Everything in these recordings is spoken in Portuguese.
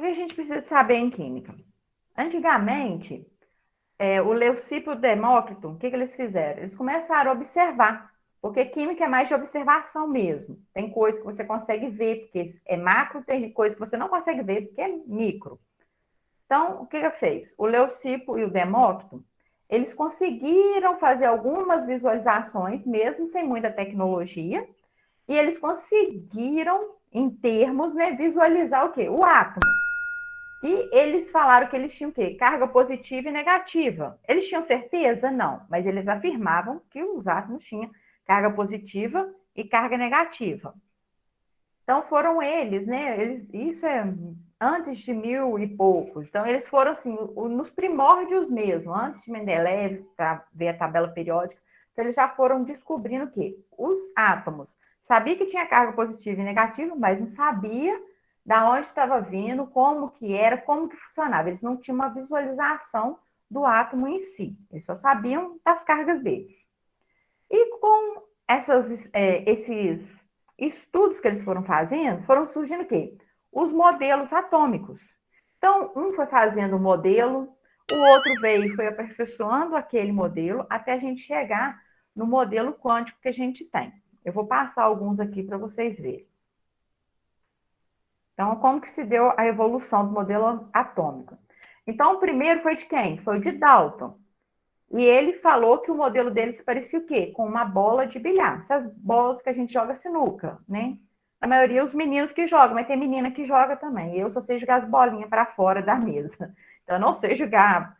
que a gente precisa saber em química? Antigamente, é, o Leucipo e o Demócrito, o que, que eles fizeram? Eles começaram a observar, porque química é mais de observação mesmo. Tem coisa que você consegue ver, porque é macro, tem coisa que você não consegue ver, porque é micro. Então, o que que fez? O Leucipo e o Demócrito, eles conseguiram fazer algumas visualizações, mesmo sem muita tecnologia, e eles conseguiram, em termos, né, visualizar o quê? O átomo. E eles falaram que eles tinham o quê? Carga positiva e negativa. Eles tinham certeza? Não, mas eles afirmavam que os átomos tinham carga positiva e carga negativa. Então foram eles, né? Eles, isso é antes de mil e poucos. Então eles foram assim nos primórdios mesmo, antes de Mendeleev para ver a tabela periódica. Então eles já foram descobrindo o quê? Os átomos. Sabia que tinha carga positiva e negativa, mas não sabia da onde estava vindo, como que era, como que funcionava. Eles não tinham uma visualização do átomo em si. Eles só sabiam das cargas deles. E com essas, é, esses estudos que eles foram fazendo, foram surgindo o quê? Os modelos atômicos. Então, um foi fazendo o modelo, o outro veio e foi aperfeiçoando aquele modelo até a gente chegar no modelo quântico que a gente tem. Eu vou passar alguns aqui para vocês verem. Então, como que se deu a evolução do modelo atômico? Então, o primeiro foi de quem? Foi de Dalton. E ele falou que o modelo dele se parecia o quê? Com uma bola de bilhar. Essas bolas que a gente joga sinuca, né? A maioria os meninos que jogam, mas tem menina que joga também. Eu só sei jogar as bolinhas para fora da mesa. Então, eu não sei jogar.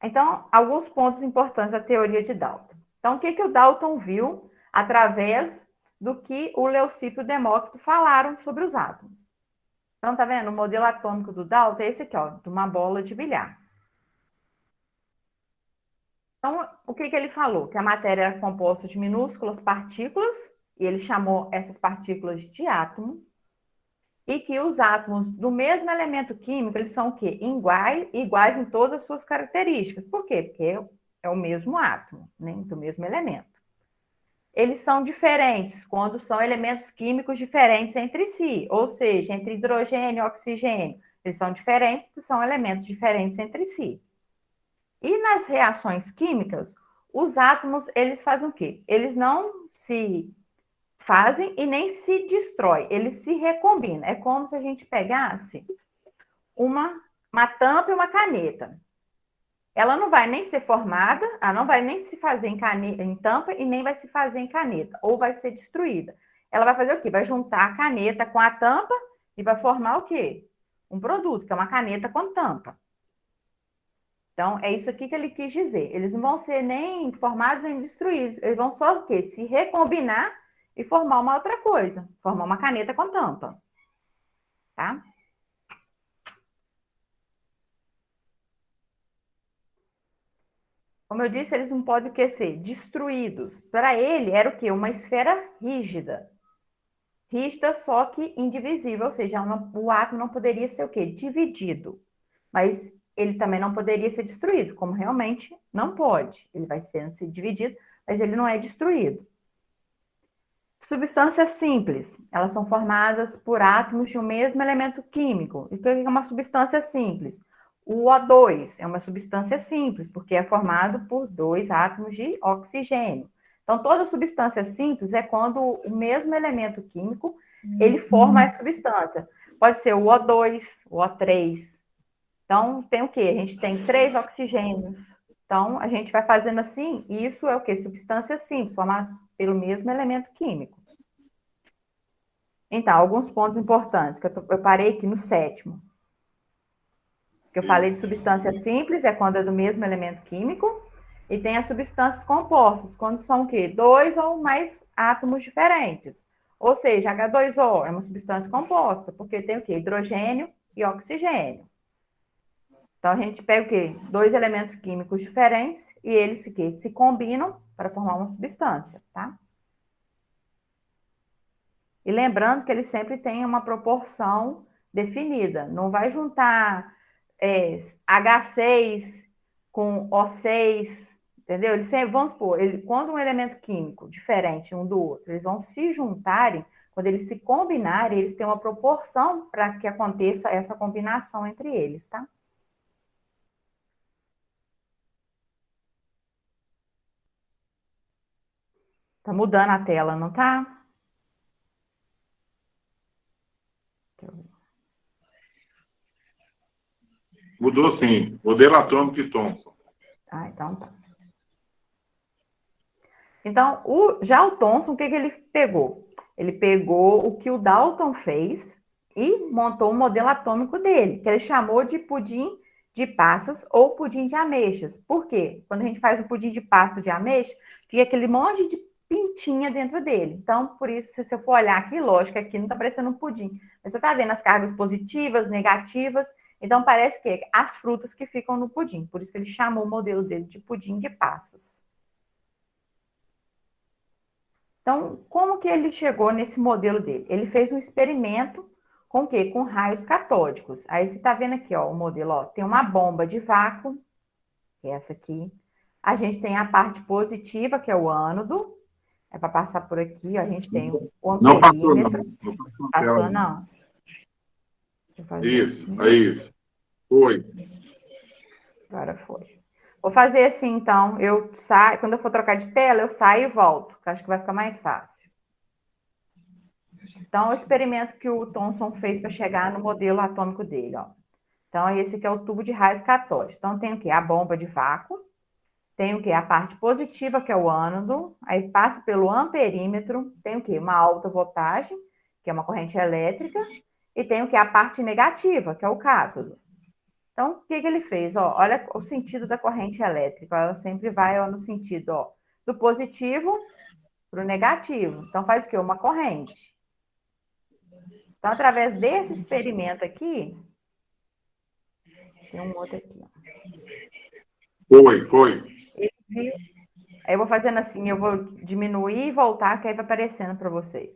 Então, alguns pontos importantes da teoria de Dalton. Então, o que, que o Dalton viu através do que o Leucipo e o Demócrito falaram sobre os átomos. Então, tá vendo? O modelo atômico do Dalton é esse aqui, ó, de uma bola de bilhar. Então, o que, que ele falou? Que a matéria era composta de minúsculas partículas, e ele chamou essas partículas de átomo, e que os átomos do mesmo elemento químico, eles são o quê? Iguais, iguais em todas as suas características. Por quê? Porque é o mesmo átomo, né? do mesmo elemento eles são diferentes quando são elementos químicos diferentes entre si, ou seja, entre hidrogênio e oxigênio. Eles são diferentes porque são elementos diferentes entre si. E nas reações químicas, os átomos, eles fazem o quê? Eles não se fazem e nem se destrói, eles se recombinam. É como se a gente pegasse uma, uma tampa e uma caneta ela não vai nem ser formada, ela não vai nem se fazer em, caneta, em tampa e nem vai se fazer em caneta, ou vai ser destruída. Ela vai fazer o quê? Vai juntar a caneta com a tampa e vai formar o quê? Um produto, que é uma caneta com tampa. Então, é isso aqui que ele quis dizer. Eles não vão ser nem formados nem destruídos. Eles vão só o quê? Se recombinar e formar uma outra coisa. Formar uma caneta com tampa. Tá? Como eu disse, eles não podem que ser destruídos. Para ele era o quê? Uma esfera rígida. Rígida, só que indivisível, ou seja, o átomo não poderia ser o quê? Dividido. Mas ele também não poderia ser destruído, como realmente não pode. Ele vai sendo se dividido, mas ele não é destruído. Substâncias simples, elas são formadas por átomos de um mesmo elemento químico. E o que é uma substância simples? O O2 é uma substância simples, porque é formado por dois átomos de oxigênio. Então, toda substância simples é quando o mesmo elemento químico, ele forma a substância. Pode ser o O2, o O3. Então, tem o quê? A gente tem três oxigênios. Então, a gente vai fazendo assim, e isso é o quê? Substância simples, formada pelo mesmo elemento químico. Então, alguns pontos importantes, que eu, tô, eu parei aqui no sétimo que eu falei de substância simples, é quando é do mesmo elemento químico, e tem as substâncias compostas, quando são o quê? Dois ou mais átomos diferentes. Ou seja, H2O é uma substância composta, porque tem o quê? Hidrogênio e oxigênio. Então, a gente pega o quê? Dois elementos químicos diferentes e eles o quê? se combinam para formar uma substância, tá? E lembrando que eles sempre têm uma proporção definida. Não vai juntar é, H6 com O6, entendeu? Eles sempre, vamos supor, ele, quando um elemento químico diferente um do outro, eles vão se juntarem, quando eles se combinarem, eles têm uma proporção para que aconteça essa combinação entre eles, tá? Tá mudando a tela, não tá? Mudou sim. Modelo atômico de Thomson. Ah, então tá. Então, o, já o Thomson, o que, que ele pegou? Ele pegou o que o Dalton fez e montou um modelo atômico dele, que ele chamou de pudim de passas ou pudim de ameixas. Por quê? Quando a gente faz o pudim de passas de ameixa, fica aquele monte de pintinha dentro dele. Então, por isso, se você for olhar aqui, lógico, aqui não está parecendo um pudim. Mas você está vendo as cargas positivas, negativas, então, parece que as frutas que ficam no pudim. Por isso que ele chamou o modelo dele de pudim de passas. Então, como que ele chegou nesse modelo dele? Ele fez um experimento com o quê? Com raios catódicos. Aí você está vendo aqui, ó, o modelo, ó, tem uma bomba de vácuo, que é essa aqui. A gente tem a parte positiva, que é o ânodo. É para passar por aqui, ó, a gente tem o amperímetro. Não passou, não. Não passou, passou não. Isso, assim. é isso. Foi. Agora foi. Vou fazer assim, então. Eu saio, quando eu for trocar de tela, eu saio e volto, que acho que vai ficar mais fácil. Então, o experimento que o Thomson fez para chegar no modelo atômico dele, ó. Então, esse aqui é o tubo de raios catódicos. Então, tem o que? A bomba de vácuo. Tem o que? A parte positiva, que é o ânodo. Aí passa pelo amperímetro. Tem o que? Uma alta voltagem, que é uma corrente elétrica e tem o que? A parte negativa, que é o cátodo. Então, o que, que ele fez? Ó, olha o sentido da corrente elétrica, ela sempre vai ó, no sentido ó, do positivo para o negativo. Então, faz o quê? Uma corrente. Então, através desse experimento aqui, tem um outro aqui. Foi, foi. Aí eu vou fazendo assim, eu vou diminuir e voltar, que aí vai aparecendo para vocês.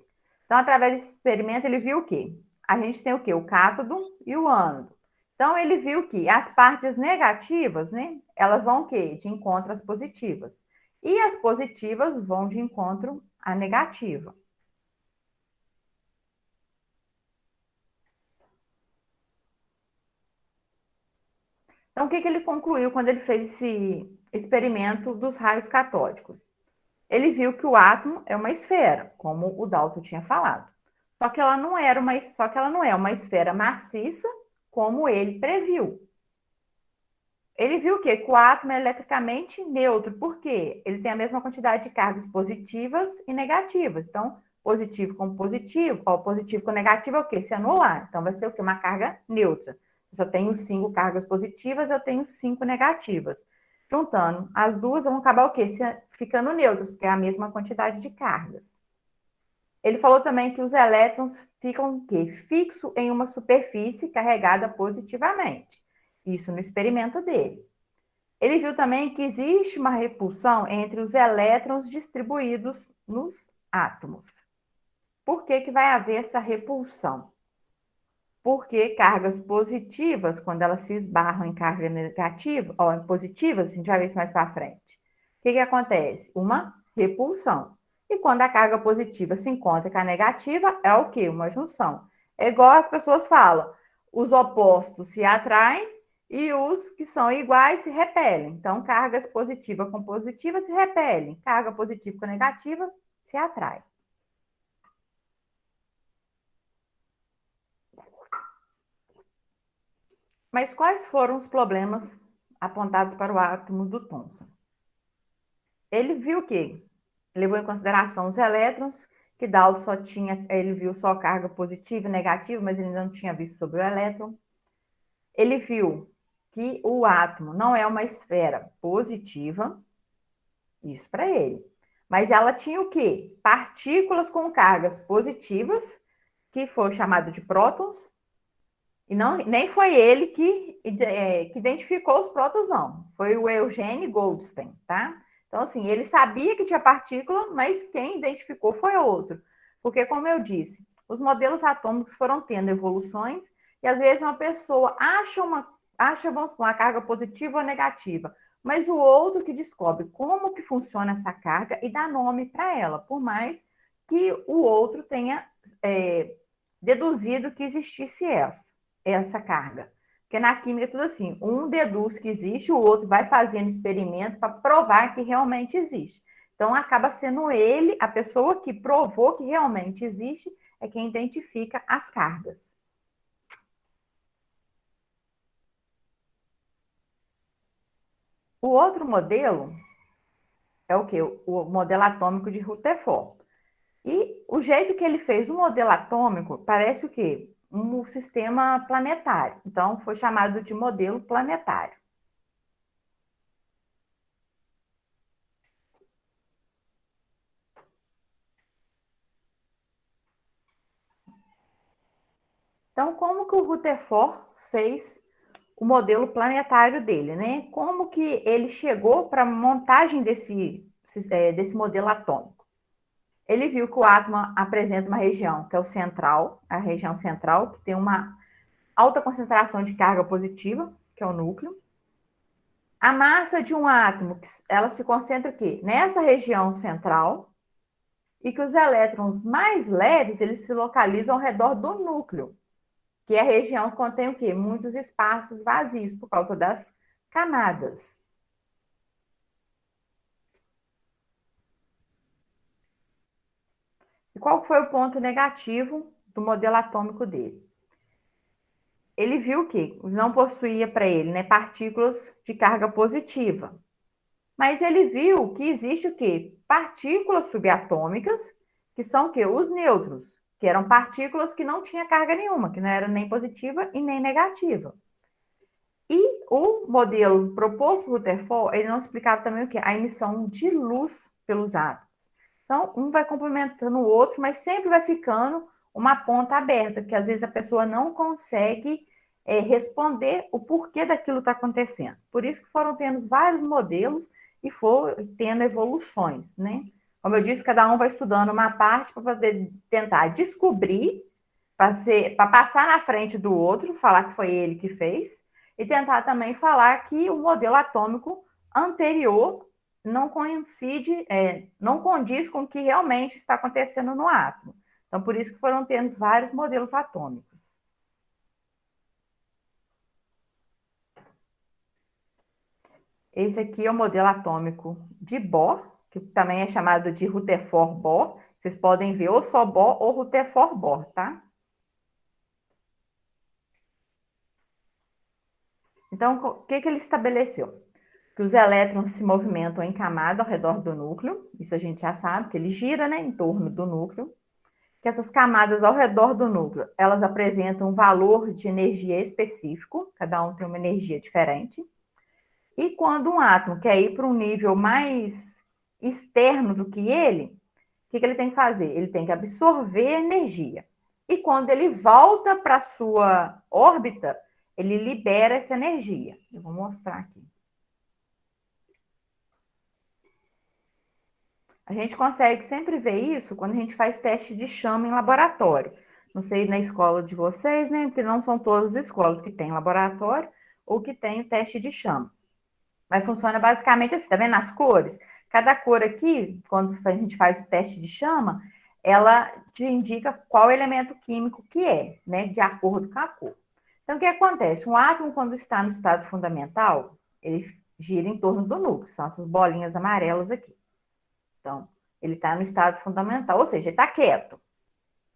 Então, através desse experimento, ele viu o quê? A gente tem o quê? O cátodo e o ânodo. Então, ele viu que as partes negativas, né, elas vão o quê? De encontro às positivas. E as positivas vão de encontro à negativa. Então, o que, que ele concluiu quando ele fez esse experimento dos raios catódicos? Ele viu que o átomo é uma esfera, como o Dalton tinha falado. Só que ela não era uma, só que ela não é uma esfera maciça como ele previu. Ele viu que, o átomo é eletricamente neutro, por quê? Ele tem a mesma quantidade de cargas positivas e negativas. Então, positivo com positivo, ó, positivo com negativo é o quê? Se anular. Então, vai ser o quê? Uma carga neutra. Eu só tenho cinco cargas positivas, eu tenho cinco negativas. Juntando as duas, vão acabar o quê? Ficando neutras, porque é a mesma quantidade de cargas. Ele falou também que os elétrons ficam quê? fixo em uma superfície carregada positivamente. Isso no experimento dele. Ele viu também que existe uma repulsão entre os elétrons distribuídos nos átomos. Por que, que vai haver essa repulsão? Porque cargas positivas, quando elas se esbarram em carga negativa, ou positivas, a gente vai ver isso mais para frente. O que, que acontece? Uma repulsão. E quando a carga positiva se encontra com a negativa, é o quê? Uma junção. É igual as pessoas falam, os opostos se atraem e os que são iguais se repelem. Então, cargas positiva com positiva se repelem, carga positiva com negativa se atrai. Mas quais foram os problemas apontados para o átomo do Thomson? Ele viu que levou em consideração os elétrons, que Dalton só tinha, ele viu só carga positiva e negativa, mas ele não tinha visto sobre o elétron. Ele viu que o átomo não é uma esfera positiva, isso para ele. Mas ela tinha o quê? Partículas com cargas positivas, que foi chamado de prótons, e não, nem foi ele que, é, que identificou os prótons, não. Foi o Eugene Goldstein, tá? Então, assim, ele sabia que tinha partícula, mas quem identificou foi outro. Porque, como eu disse, os modelos atômicos foram tendo evoluções e às vezes uma pessoa acha uma, acha, vamos uma carga positiva ou negativa, mas o outro que descobre como que funciona essa carga e dá nome para ela, por mais que o outro tenha é, deduzido que existisse essa, essa carga. Porque na química é tudo assim, um deduz que existe, o outro vai fazendo experimento para provar que realmente existe. Então acaba sendo ele, a pessoa que provou que realmente existe, é quem identifica as cargas. O outro modelo é o que? O modelo atômico de Rutherford. E o jeito que ele fez o modelo atômico parece o quê? Um sistema planetário. Então, foi chamado de modelo planetário. Então, como que o Rutherford fez o modelo planetário dele, né? Como que ele chegou para a montagem desse, é, desse modelo atômico? Ele viu que o átomo apresenta uma região que é o central, a região central, que tem uma alta concentração de carga positiva, que é o núcleo. A massa de um átomo, ela se concentra aqui, nessa região central, e que os elétrons mais leves, eles se localizam ao redor do núcleo, que é a região que contém o quê? Muitos espaços vazios por causa das camadas. Qual foi o ponto negativo do modelo atômico dele? Ele viu que não possuía para ele né, partículas de carga positiva. Mas ele viu que existe o quê? Partículas subatômicas, que são o quê? Os nêutrons que eram partículas que não tinha carga nenhuma, que não era nem positiva e nem negativa. E o modelo proposto por Rutherford, ele não explicava também o que? A emissão de luz pelos átomos. Então, um vai complementando o outro, mas sempre vai ficando uma ponta aberta, que às vezes a pessoa não consegue é, responder o porquê daquilo está acontecendo. Por isso que foram tendo vários modelos e foram tendo evoluções, né? Como eu disse, cada um vai estudando uma parte para poder tentar descobrir, para passar na frente do outro, falar que foi ele que fez, e tentar também falar que o modelo atômico anterior não coincide, é, não condiz com o que realmente está acontecendo no átomo. Então, por isso que foram tendo vários modelos atômicos. Esse aqui é o modelo atômico de Bohr, que também é chamado de Rutherford Bohr. Vocês podem ver ou só Bohr ou Rutherford Bohr, tá? Então, o que, que ele estabeleceu? Que os elétrons se movimentam em camada ao redor do núcleo, isso a gente já sabe, que ele gira né, em torno do núcleo, que essas camadas ao redor do núcleo, elas apresentam um valor de energia específico, cada um tem uma energia diferente, e quando um átomo quer ir para um nível mais externo do que ele, o que, que ele tem que fazer? Ele tem que absorver energia. E quando ele volta para a sua órbita, ele libera essa energia. Eu vou mostrar aqui. A gente consegue sempre ver isso quando a gente faz teste de chama em laboratório. Não sei na escola de vocês, né? Porque não são todas as escolas que têm laboratório ou que têm o teste de chama. Mas funciona basicamente assim, tá vendo as cores? Cada cor aqui, quando a gente faz o teste de chama, ela te indica qual elemento químico que é, né, de acordo com a cor. Então, o que acontece? Um átomo, quando está no estado fundamental, ele gira em torno do núcleo, são essas bolinhas amarelas aqui. Então, ele está no estado fundamental, ou seja, ele está quieto.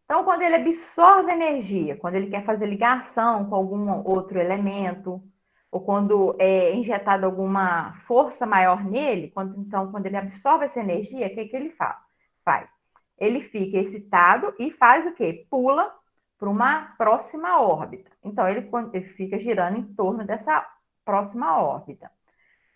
Então, quando ele absorve energia, quando ele quer fazer ligação com algum outro elemento, ou quando é injetada alguma força maior nele, quando, então, quando ele absorve essa energia, o que, que ele fa faz? Ele fica excitado e faz o quê? Pula para uma próxima órbita. Então, ele, ele fica girando em torno dessa próxima órbita.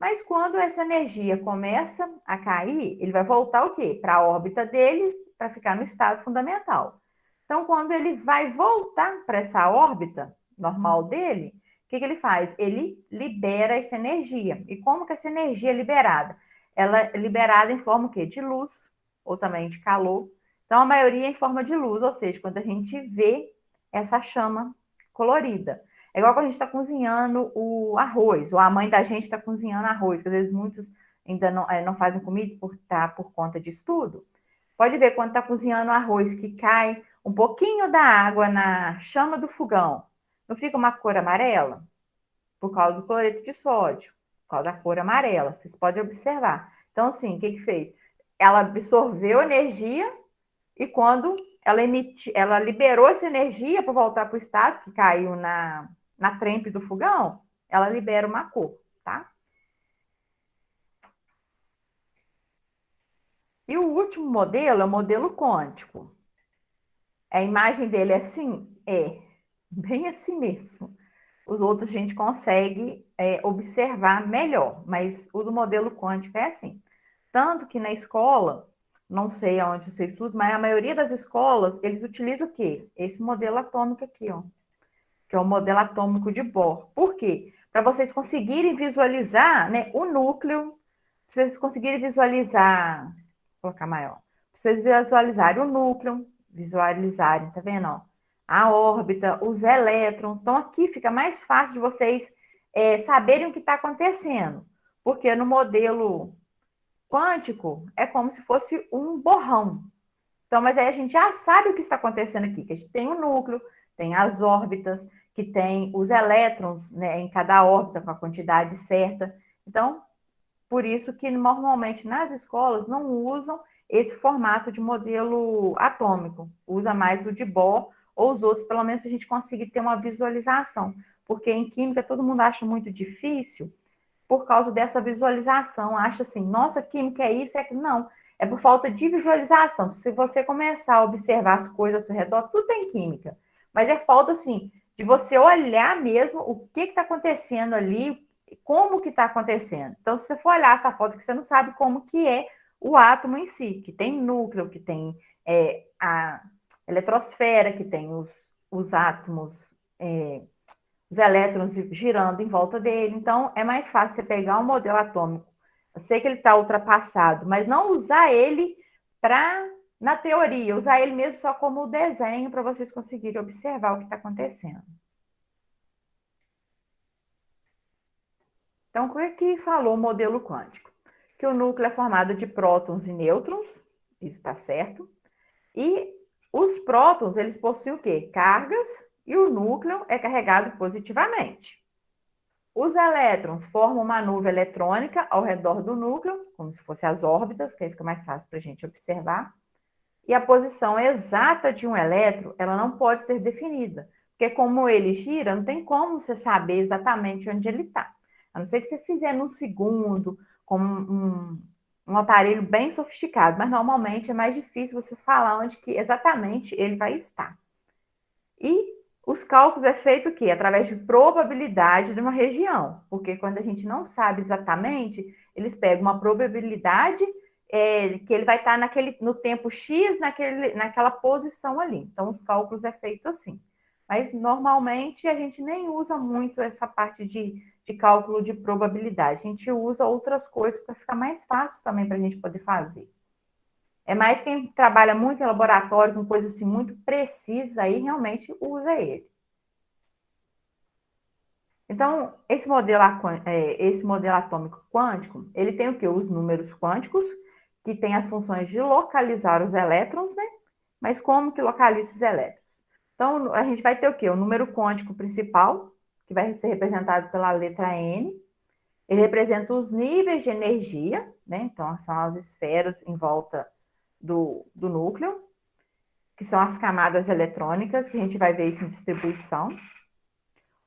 Mas quando essa energia começa a cair, ele vai voltar o quê? Para a órbita dele, para ficar no estado fundamental. Então, quando ele vai voltar para essa órbita normal dele, que, que ele faz? Ele libera essa energia. E como que essa energia é liberada? Ela é liberada em forma o quê? de luz, ou também de calor. Então, a maioria é em forma de luz, ou seja, quando a gente vê essa chama colorida. É igual quando a gente está cozinhando o arroz, ou a mãe da gente está cozinhando arroz, que às vezes muitos ainda não, é, não fazem comida por, tá, por conta de estudo. Pode ver quando está cozinhando arroz que cai um pouquinho da água na chama do fogão. Não fica uma cor amarela? Por causa do cloreto de sódio, por causa da cor amarela. Vocês podem observar. Então, assim, o que, que fez? Ela absorveu energia e quando ela, emiti, ela liberou essa energia para voltar para o estado, que caiu na, na trempe do fogão, ela libera uma cor, tá? E o último modelo é o modelo quântico. A imagem dele é assim? É, bem assim mesmo. Os outros a gente consegue é, observar melhor, mas o do modelo quântico é assim. Tanto que na escola, não sei aonde você estuda, mas a maioria das escolas, eles utilizam o quê? Esse modelo atômico aqui, ó. Que é o modelo atômico de Bohr. Por quê? Para vocês conseguirem visualizar né, o núcleo, vocês conseguirem visualizar, vou colocar maior, vocês visualizarem o núcleo, visualizarem, tá vendo? Ó? A órbita, os elétrons. Então, aqui fica mais fácil de vocês é, saberem o que está acontecendo. Porque no modelo quântico é como se fosse um borrão. Então, mas aí a gente já sabe o que está acontecendo aqui, que a gente tem o núcleo, tem as órbitas, que tem os elétrons né, em cada órbita com a quantidade certa. Então, por isso que normalmente nas escolas não usam esse formato de modelo atômico, usa mais o de Bohr ou os outros, pelo menos a gente conseguir ter uma visualização, porque em química todo mundo acha muito difícil por causa dessa visualização, acha assim, nossa, química é isso, é que não, é por falta de visualização. Se você começar a observar as coisas ao seu redor, tudo tem química, mas é falta assim de você olhar mesmo o que está acontecendo ali, como que está acontecendo. Então, se você for olhar essa foto que você não sabe como que é o átomo em si, que tem núcleo, que tem é, a eletrosfera, que tem os, os átomos, é, os elétrons girando em volta dele. Então, é mais fácil você pegar um modelo atômico. Eu sei que ele está ultrapassado, mas não usar ele para, na teoria, usar ele mesmo só como desenho para vocês conseguirem observar o que está acontecendo. Então, o que, é que falou o modelo quântico? que o núcleo é formado de prótons e nêutrons, isso está certo. E os prótons, eles possuem o quê? Cargas, e o núcleo é carregado positivamente. Os elétrons formam uma nuvem eletrônica ao redor do núcleo, como se fossem as órbitas, que aí fica mais fácil para a gente observar. E a posição exata de um elétron, ela não pode ser definida, porque como ele gira, não tem como você saber exatamente onde ele está. A não ser que você fizer num segundo, com um, um aparelho bem sofisticado, mas normalmente é mais difícil você falar onde que exatamente ele vai estar. E os cálculos é feito o quê? Através de probabilidade de uma região, porque quando a gente não sabe exatamente, eles pegam uma probabilidade é, que ele vai estar naquele, no tempo X naquele, naquela posição ali. Então, os cálculos é feito assim. Mas normalmente a gente nem usa muito essa parte de de cálculo de probabilidade. A gente usa outras coisas para ficar mais fácil também para a gente poder fazer. É mais quem trabalha muito em laboratório, com coisas assim muito precisas, aí realmente usa ele. Então, esse modelo, é, esse modelo atômico quântico, ele tem o quê? Os números quânticos, que tem as funções de localizar os elétrons, né? Mas como que localiza esses elétrons? Então, a gente vai ter o quê? O número quântico principal, que vai ser representado pela letra N. Ele representa os níveis de energia, né? Então, são as esferas em volta do, do núcleo, que são as camadas eletrônicas, que a gente vai ver isso em distribuição.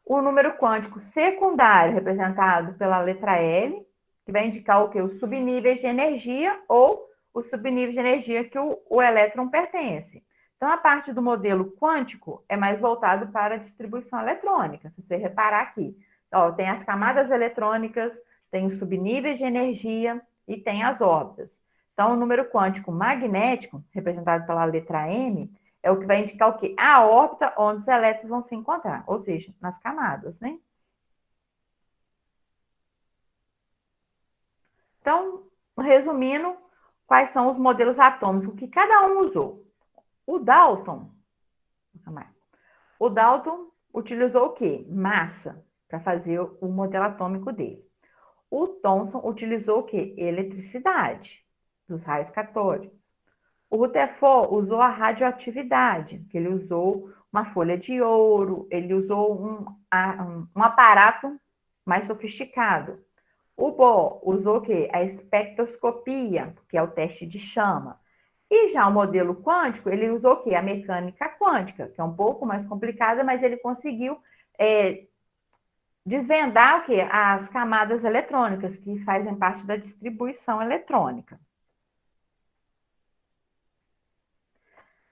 O número quântico secundário, representado pela letra L, que vai indicar o que? Os subníveis de energia ou os subníveis de energia que o, o elétron pertence. Então, a parte do modelo quântico é mais voltado para a distribuição eletrônica. Se você reparar aqui, ó, tem as camadas eletrônicas, tem os subníveis de energia e tem as órbitas. Então, o número quântico magnético, representado pela letra M, é o que vai indicar o quê? A órbita onde os elétrons vão se encontrar, ou seja, nas camadas, né? Então, resumindo, quais são os modelos atômicos que cada um usou? O Dalton, o Dalton utilizou o quê? Massa para fazer o modelo atômico dele. O Thomson utilizou o quê? Eletricidade dos raios catódicos. O Rutherford usou a radioatividade, que ele usou uma folha de ouro, ele usou um, um aparato mais sofisticado. O Bohr usou o quê? A espectroscopia, que é o teste de chama. E já o modelo quântico, ele usou o quê? A mecânica quântica, que é um pouco mais complicada, mas ele conseguiu é, desvendar o quê? As camadas eletrônicas, que fazem parte da distribuição eletrônica.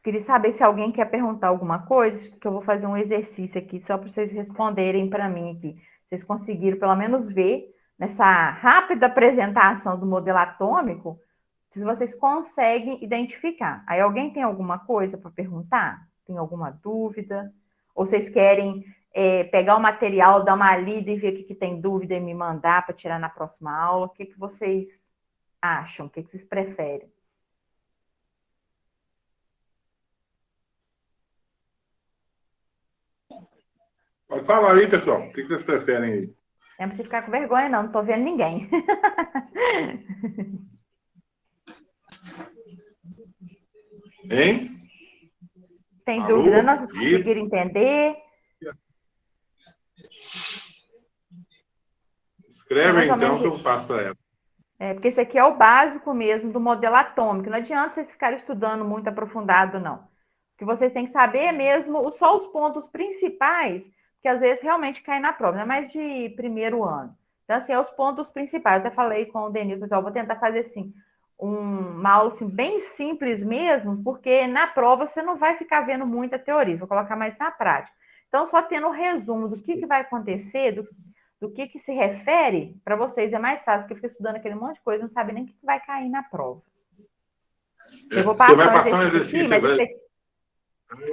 Queria saber se alguém quer perguntar alguma coisa, que eu vou fazer um exercício aqui, só para vocês responderem para mim aqui. Vocês conseguiram, pelo menos, ver nessa rápida apresentação do modelo atômico, se vocês conseguem identificar. Aí alguém tem alguma coisa para perguntar? Tem alguma dúvida? Ou vocês querem é, pegar o material, dar uma lida e ver o que, que tem dúvida e me mandar para tirar na próxima aula? O que, que vocês acham? O que, que vocês preferem? Pode falar aí, pessoal. O que vocês preferem aí? Não precisa ficar com vergonha, não. Não estou vendo ninguém. Hein? Tem Alô? dúvida? Não, vocês conseguiram entender? Escreve então que eu faço para ela. É, porque esse aqui é o básico mesmo do modelo atômico. Não adianta vocês ficarem estudando muito aprofundado, não. O que vocês têm que saber é mesmo só os pontos principais que às vezes realmente cai na prova, não é mais de primeiro ano. Então, assim, é os pontos principais. Eu até falei com o Denilson, pessoal, vou tentar fazer assim, um, uma aula assim, bem simples mesmo, porque na prova você não vai ficar vendo muita teoria, vou colocar mais na prática. Então, só tendo um resumo do que, que vai acontecer, do, do que, que se refere, para vocês é mais fácil, porque fica estudando aquele monte de coisa, não sabe nem o que, que vai cair na prova. Eu vou passar um exercício, exercício aqui, mas vai...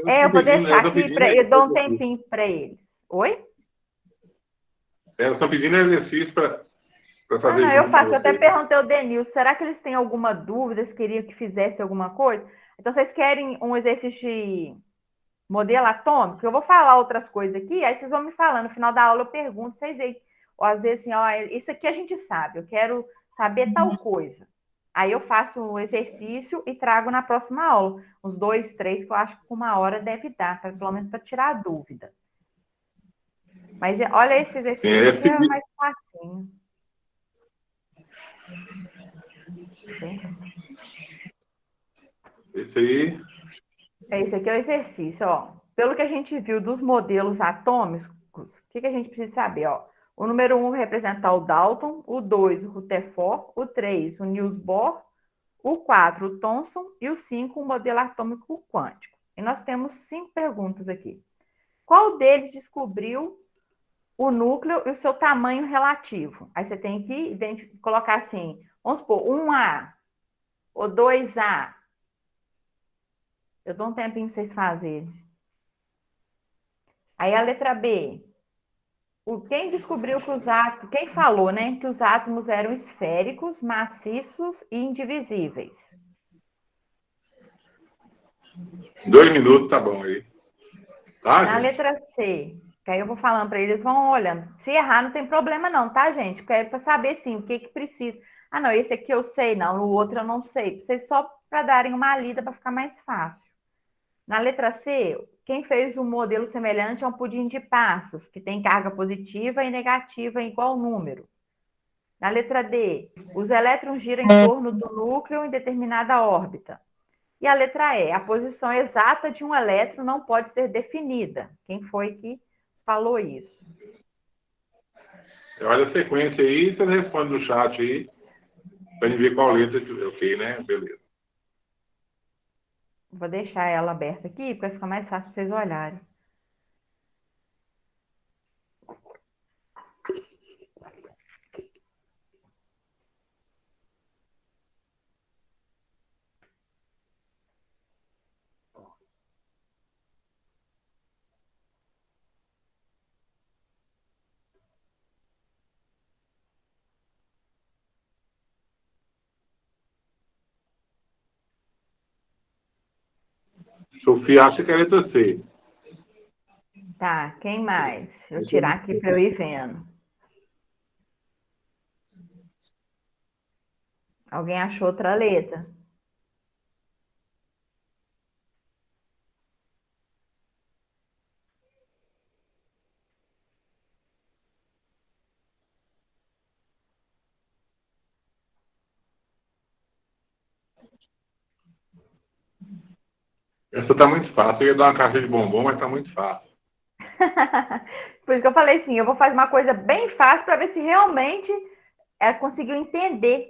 É, eu vou deixar aqui, para eu dou um tempinho para eles. Oi? Elas estão pedindo exercício para fazer. Ah, não, eu faço. Eu até perguntei ao Denil, será que eles têm alguma dúvida? Eles queriam que fizesse alguma coisa? Então, vocês querem um exercício de modelo atômico? Eu vou falar outras coisas aqui, aí vocês vão me falando. No final da aula eu pergunto, vocês veem. Ou às vezes assim, ó, isso aqui a gente sabe, eu quero saber tal coisa. Aí eu faço o um exercício e trago na próxima aula. Uns dois, três, que eu acho que uma hora deve dar, pra, pelo menos para tirar a dúvida. Mas olha esse exercício é, que é mais facinho. Esse aí. Esse aqui é o exercício, ó. Pelo que a gente viu dos modelos atômicos, o que, que a gente precisa saber, ó? O número 1 um vai representar o Dalton, o 2 o Rutherford, o 3 o Niels Bohr, o 4 o Thomson e o 5 o modelo atômico quântico. E nós temos cinco perguntas aqui. Qual deles descobriu o núcleo e o seu tamanho relativo. Aí você tem que colocar assim, vamos supor, 1A ou 2A. Eu dou um tempinho para vocês fazerem. Aí a letra B. O, quem descobriu que os átomos, quem falou, né, que os átomos eram esféricos, maciços e indivisíveis? Dois minutos, tá bom aí. Tá, Na gente? letra C. Que aí eu vou falando para eles, vão olhando. Se errar, não tem problema não, tá, gente? Porque é para saber, sim, o que que precisa. Ah, não, esse aqui eu sei, não, o outro eu não sei. Vocês só para darem uma lida para ficar mais fácil. Na letra C, quem fez um modelo semelhante a um pudim de passas, que tem carga positiva e negativa em igual número. Na letra D, os elétrons giram em torno do núcleo em determinada órbita. E a letra E, a posição exata de um elétron não pode ser definida. Quem foi que falou isso. Olha a sequência aí, você responde no chat aí, para gente ver qual letra que ok, né? Beleza. Vou deixar ela aberta aqui, para ficar mais fácil para vocês olharem. Sofia acha que é letra C. Tá, quem mais? Deixa eu tirar aqui para eu ir vendo. Alguém achou outra letra? Essa tá muito fácil. Eu ia dar uma caixa de bombom, mas tá muito fácil. Por isso que eu falei assim, eu vou fazer uma coisa bem fácil para ver se realmente ela conseguiu entender.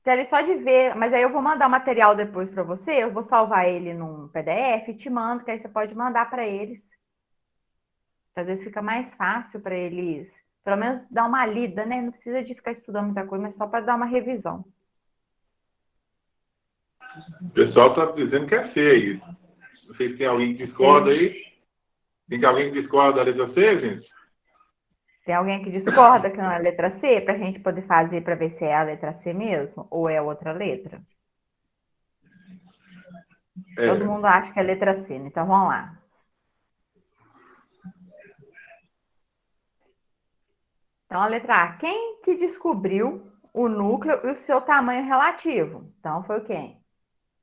Então, só de ver, mas aí eu vou mandar o material depois para você, eu vou salvar ele num PDF te mando, que aí você pode mandar para eles. Às vezes fica mais fácil para eles, pelo menos dar uma lida, né? Não precisa de ficar estudando muita coisa, mas só para dar uma revisão. O pessoal está dizendo que é C isso. Não sei se tem alguém que discorda Sim. aí. Tem alguém que discorda da letra C, gente? Tem alguém que discorda que não é a letra C, para a gente poder fazer para ver se é a letra C mesmo ou é outra letra? É. Todo mundo acha que é a letra C, né? então vamos lá. Então, a letra A. Quem que descobriu o núcleo e o seu tamanho relativo? Então, foi quem?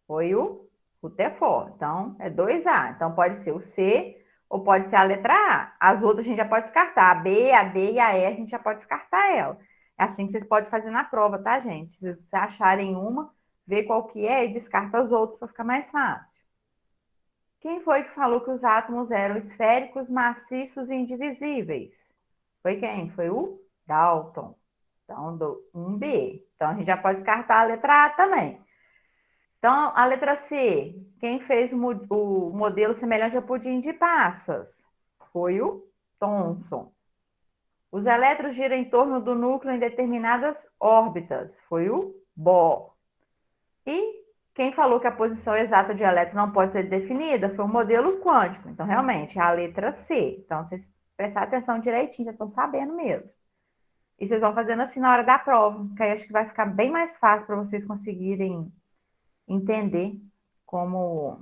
Foi o Rutherford. Então, é 2A. Então, pode ser o C ou pode ser a letra A. As outras a gente já pode descartar. A B, a D e a E a gente já pode descartar ela. É assim que vocês podem fazer na prova, tá, gente? Se vocês acharem uma, vê qual que é e descarta as outras para ficar mais fácil. Quem foi que falou que os átomos eram esféricos, maciços e indivisíveis? Foi quem? Foi o Dalton. Então, do 1B. Então, a gente já pode descartar a letra A também. Então, a letra C, quem fez o, modelo semelhante ao pudim de passas? Foi o Thomson. Os elétrons giram em torno do núcleo em determinadas órbitas. Foi o Bohr. E quem falou que a posição exata de elétron não pode ser definida foi o modelo quântico. Então, realmente, é a letra C. Então, vocês prestarem atenção direitinho, já estão sabendo mesmo. E vocês vão fazendo assim na hora da prova, que aí acho que vai ficar bem mais fácil para vocês conseguirem entender como,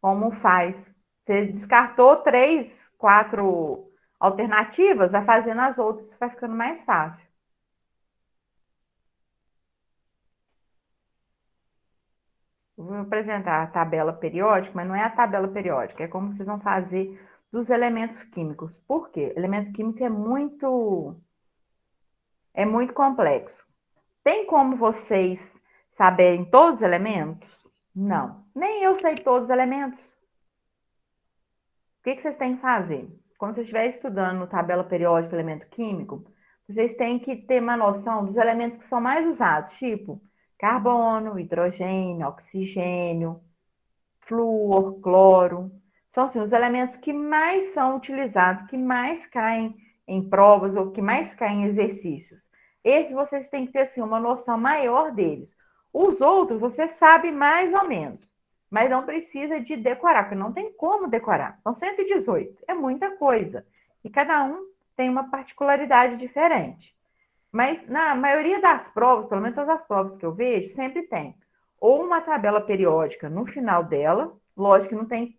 como faz. Você descartou três, quatro alternativas, vai fazendo as outras, vai ficando mais fácil. Vou apresentar a tabela periódica, mas não é a tabela periódica, é como vocês vão fazer dos elementos químicos. Por quê? Elemento químico é muito é muito complexo. Tem como vocês saberem todos os elementos? Não. Nem eu sei todos os elementos. O que, que vocês têm que fazer? Quando vocês estiverem estudando tabela periódica elemento químico, vocês têm que ter uma noção dos elementos que são mais usados, tipo carbono, hidrogênio, oxigênio, flúor, cloro. São assim, os elementos que mais são utilizados, que mais caem em provas ou que mais caem em exercícios. Esses vocês têm que ter assim, uma noção maior deles. Os outros você sabe mais ou menos, mas não precisa de decorar, porque não tem como decorar. São 118, é muita coisa. E cada um tem uma particularidade diferente. Mas na maioria das provas, pelo menos todas as provas que eu vejo, sempre tem ou uma tabela periódica no final dela, lógico que não tem,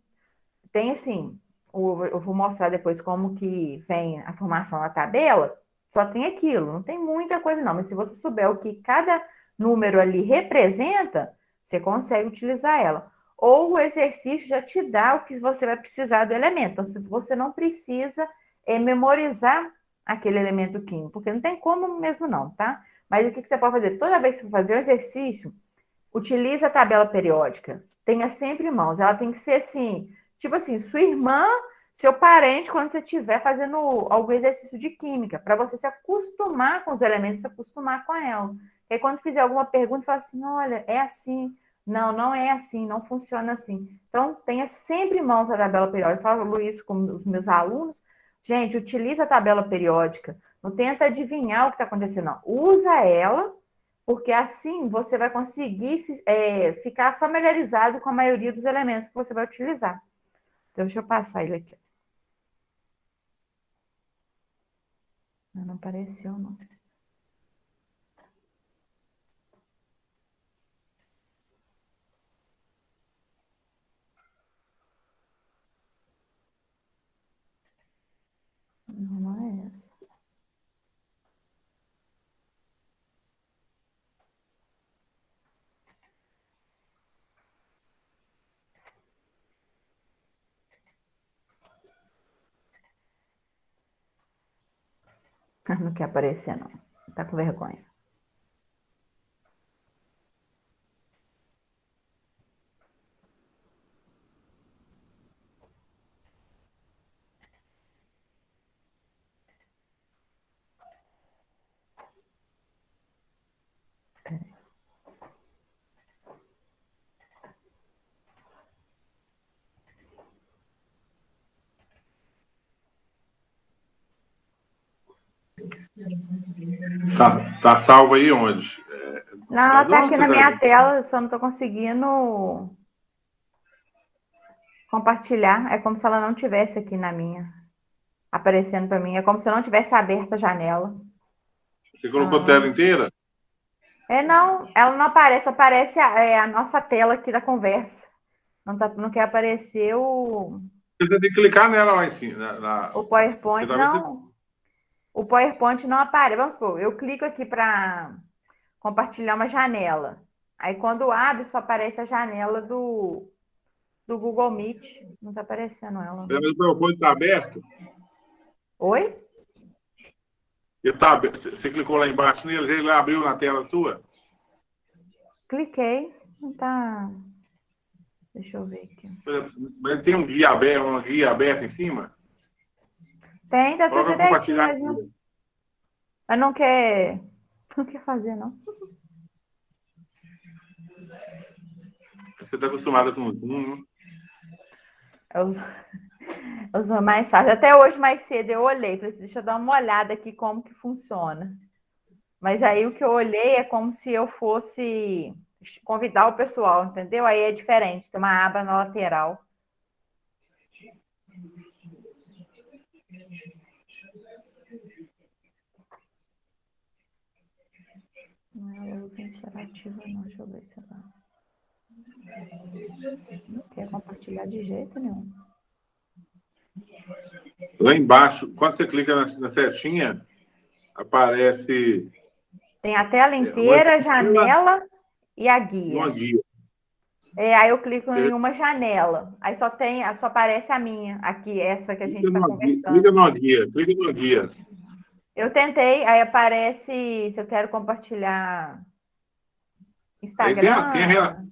tem assim, eu vou mostrar depois como que vem a formação da tabela, só tem aquilo, não tem muita coisa não, mas se você souber o que cada número ali representa, você consegue utilizar ela. Ou o exercício já te dá o que você vai precisar do elemento. Então, você não precisa é, memorizar aquele elemento químico, porque não tem como mesmo não, tá? Mas o que, que você pode fazer? Toda vez que você fazer o exercício, utilize a tabela periódica. Tenha sempre em mãos. Ela tem que ser assim, tipo assim, sua irmã, seu parente, quando você estiver fazendo algum exercício de química, para você se acostumar com os elementos, se acostumar com ela. E aí, quando fizer alguma pergunta, fala assim: olha, é assim. Não, não é assim, não funciona assim. Então, tenha sempre em mãos a tabela periódica. Eu falo isso com os meus alunos. Gente, utiliza a tabela periódica. Não tenta adivinhar o que está acontecendo, não. Usa ela, porque assim você vai conseguir é, ficar familiarizado com a maioria dos elementos que você vai utilizar. Então, deixa eu passar ele aqui. Não apareceu. Não, não é essa. Não quer aparecer, não. Tá com vergonha. Tá, tá salvo aí onde? É, não, ela tá aqui na minha tela, eu só não tô conseguindo compartilhar. É como se ela não tivesse aqui na minha, aparecendo para mim. É como se eu não tivesse aberta a janela. Você colocou ah. tela inteira? É, não, ela não aparece, aparece a, é, a nossa tela aqui da conversa. Não, tá, não quer aparecer o. Você tem que clicar nela lá em cima. Na, na... O PowerPoint, não. O PowerPoint não aparece. Vamos supor, eu clico aqui para compartilhar uma janela. Aí quando abre, só aparece a janela do, do Google Meet. Não está aparecendo ela. O PowerPoint está aberto? Oi? Ele tá, você clicou lá embaixo nele, ele abriu na tela sua? Cliquei. Não está. Deixa eu ver aqui. Mas tem um guia aberto, uma guia aberta em cima? Tem, tá tudo direitinho. Mas não quer. Não quer fazer, não. Você está acostumada com o Zoom, né? Eu, eu sou mais fácil. Até hoje, mais cedo, eu olhei. Falei, assim, deixa eu dar uma olhada aqui como que funciona. Mas aí o que eu olhei é como se eu fosse convidar o pessoal, entendeu? Aí é diferente, tem uma aba na lateral. Não é luz interativa, não. Deixa eu ver se ela. Não quer compartilhar de jeito nenhum. Lá embaixo, quando você clica na, na setinha, aparece. Tem a tela inteira, janela e a guia. Uma guia. É, aí eu clico é. em uma janela. Aí só tem, só aparece a minha, aqui, essa que a gente está conversando. Clica numa guia, clica numa guia. Eu tentei, aí aparece se eu quero compartilhar Instagram. Tem, tem a,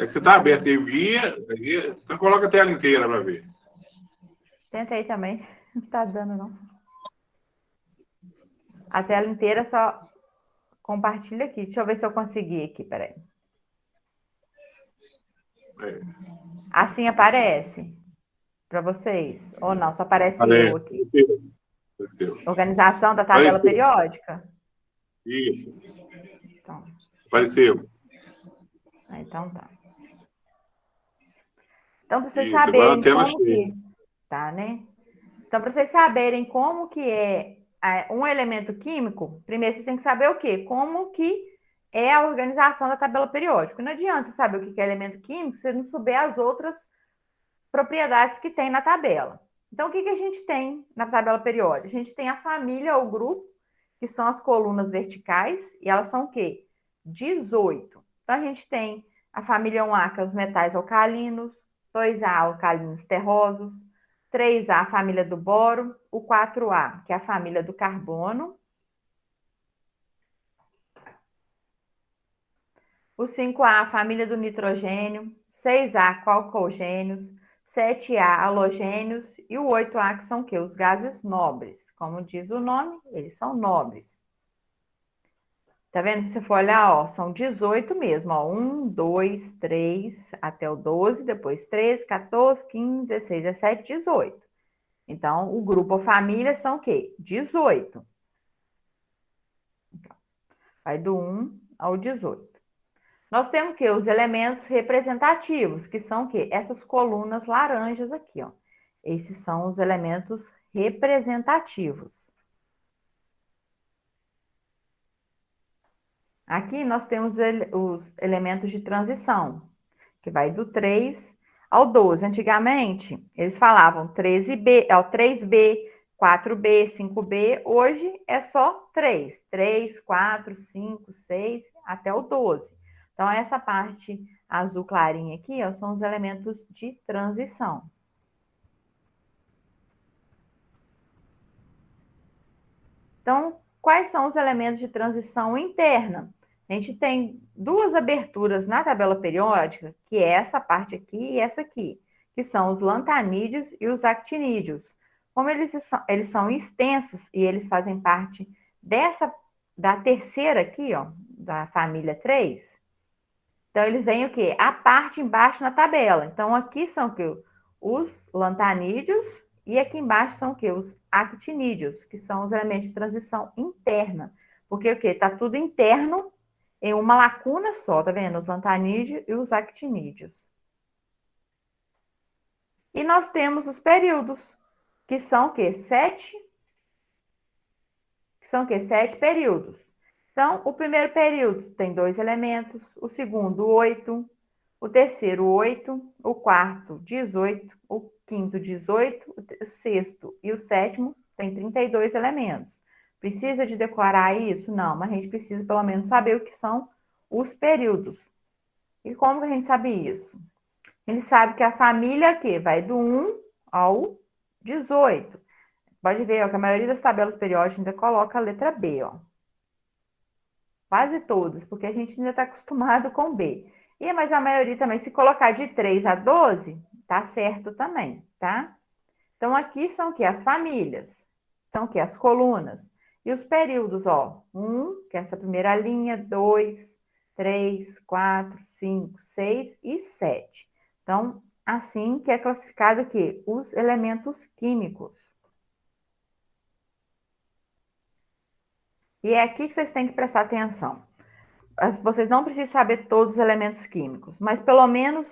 é que você está aberto aí, guia, guia, então coloca a tela inteira para ver. Tentei também, não está dando não. A tela inteira só compartilha aqui. Deixa eu ver se eu consegui aqui, peraí. É. Assim aparece para vocês? Ou não? Só aparece, aparece. eu aqui. Organização da tabela Apareceu. periódica? Isso. Então. Apareceu. Ah, então tá. Então, para vocês Isso, saberem como que... Tá, né? Então, para vocês saberem como que é, é um elemento químico, primeiro vocês têm que saber o quê? Como que é a organização da tabela periódica. Não adianta você saber o que é elemento químico se você não souber as outras propriedades que tem na tabela. Então, o que, que a gente tem na tabela periódica? A gente tem a família ou grupo, que são as colunas verticais, e elas são o quê? 18. Então, a gente tem a família 1A, que é os metais alcalinos, 2A, alcalinos terrosos, 3A, a família do boro, o 4A, que é a família do carbono, o 5A, a família do nitrogênio, 6A, calcogênios, 7A, halogênios, e o 8A, que são o quê? Os gases nobres. Como diz o nome, eles são nobres. Tá vendo? Se você for olhar, ó, são 18 mesmo, ó. 1, 2, 3, até o 12, depois 13, 14, 15, 16, 17, 18. Então, o grupo ou família são o quê? 18. Então, vai do 1 ao 18. Nós temos que os elementos representativos, que são o quê? Essas colunas laranjas aqui, ó. Esses são os elementos representativos. Aqui nós temos os elementos de transição, que vai do 3 ao 12. Antigamente, eles falavam 13B, é o 3B, 4B, 5B. Hoje é só 3. 3, 4, 5, 6, até o 12. Então, essa parte azul clarinha aqui ó, são os elementos de transição. Então, quais são os elementos de transição interna? A gente tem duas aberturas na tabela periódica, que é essa parte aqui e essa aqui, que são os lantanídeos e os actinídeos. Como eles são, eles são extensos e eles fazem parte dessa da terceira aqui, ó, da família 3, então eles vêm o quê? A parte embaixo na tabela. Então aqui são o quê? Os lantanídeos e aqui embaixo são o quê? Os actinídeos, que são os elementos de transição interna. Porque o quê? Tá tudo interno em uma lacuna só, tá vendo? Os lantanídeos e os actinídeos. E nós temos os períodos, que são o quê? Sete. Que são o quê? Sete períodos. Então, o primeiro período tem dois elementos, o segundo, oito, o terceiro, oito, o quarto, dezoito, o quinto, dezoito, o sexto e o sétimo tem 32 elementos. Precisa de decorar isso? Não, mas a gente precisa pelo menos saber o que são os períodos. E como que a gente sabe isso? A gente sabe que a família aqui vai do 1 ao 18. Pode ver ó, que a maioria das tabelas periódicas ainda coloca a letra B, ó. Quase todas, porque a gente ainda está acostumado com B. E, mas a maioria também, se colocar de 3 a 12, tá certo também, tá? Então, aqui são o que? As famílias. São o que? As colunas. E os períodos, ó. 1, que é essa primeira linha, 2, 3, 4, 5, 6 e 7. Então, assim que é classificado aqui, os elementos químicos. E é aqui que vocês têm que prestar atenção. Vocês não precisam saber todos os elementos químicos, mas pelo menos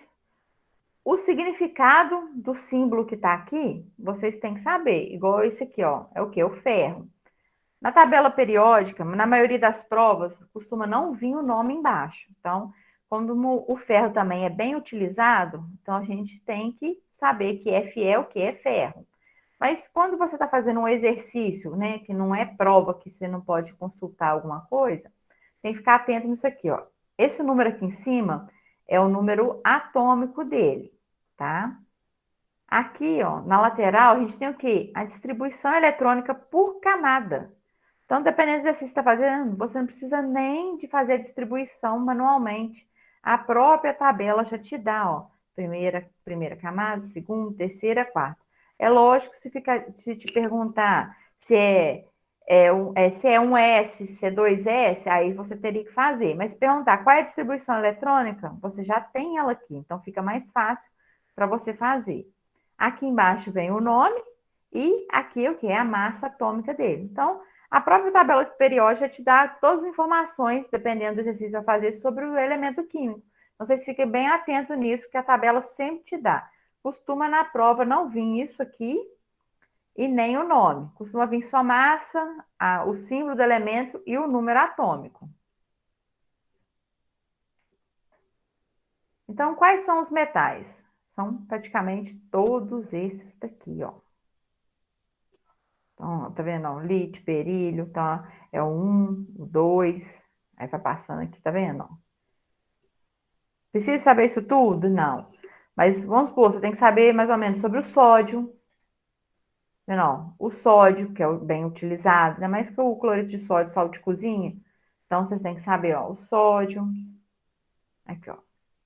o significado do símbolo que está aqui, vocês têm que saber. Igual esse aqui, ó, é o que? O ferro. Na tabela periódica, na maioria das provas, costuma não vir o nome embaixo. Então, quando o ferro também é bem utilizado, então a gente tem que saber que Fe é o que é ferro. Mas quando você está fazendo um exercício, né, que não é prova que você não pode consultar alguma coisa, tem que ficar atento nisso aqui, ó. Esse número aqui em cima é o número atômico dele, tá? Aqui, ó, na lateral, a gente tem o quê? A distribuição eletrônica por camada. Então, dependendo do exercício que está fazendo, você não precisa nem de fazer a distribuição manualmente. A própria tabela já te dá, ó, primeira, primeira camada, segunda, terceira, quarta. É lógico, se, fica, se te perguntar se é, é, um, é, se é um S, se é dois S, aí você teria que fazer. Mas perguntar qual é a distribuição eletrônica, você já tem ela aqui, então fica mais fácil para você fazer. Aqui embaixo vem o nome e aqui o que é a massa atômica dele. Então, a própria tabela periódica te dá todas as informações, dependendo do exercício a fazer, sobre o elemento químico. Então, vocês fiquem bem atentos nisso, que a tabela sempre te dá. Costuma na prova não vir isso aqui e nem o nome. Costuma vir só massa, a, o símbolo do elemento e o número atômico. Então, quais são os metais? São praticamente todos esses daqui, ó. Então, tá vendo? Ó, lítio, berílio, tá? É o 1, o 2, aí vai passando aqui, tá vendo? Precisa saber isso tudo? Não. Mas vamos supor, você tem que saber mais ou menos sobre o sódio. Não, o sódio, que é bem utilizado, ainda mais que o cloreto de sódio, sal de cozinha. Então, vocês têm que saber, ó, o sódio, aqui, ó,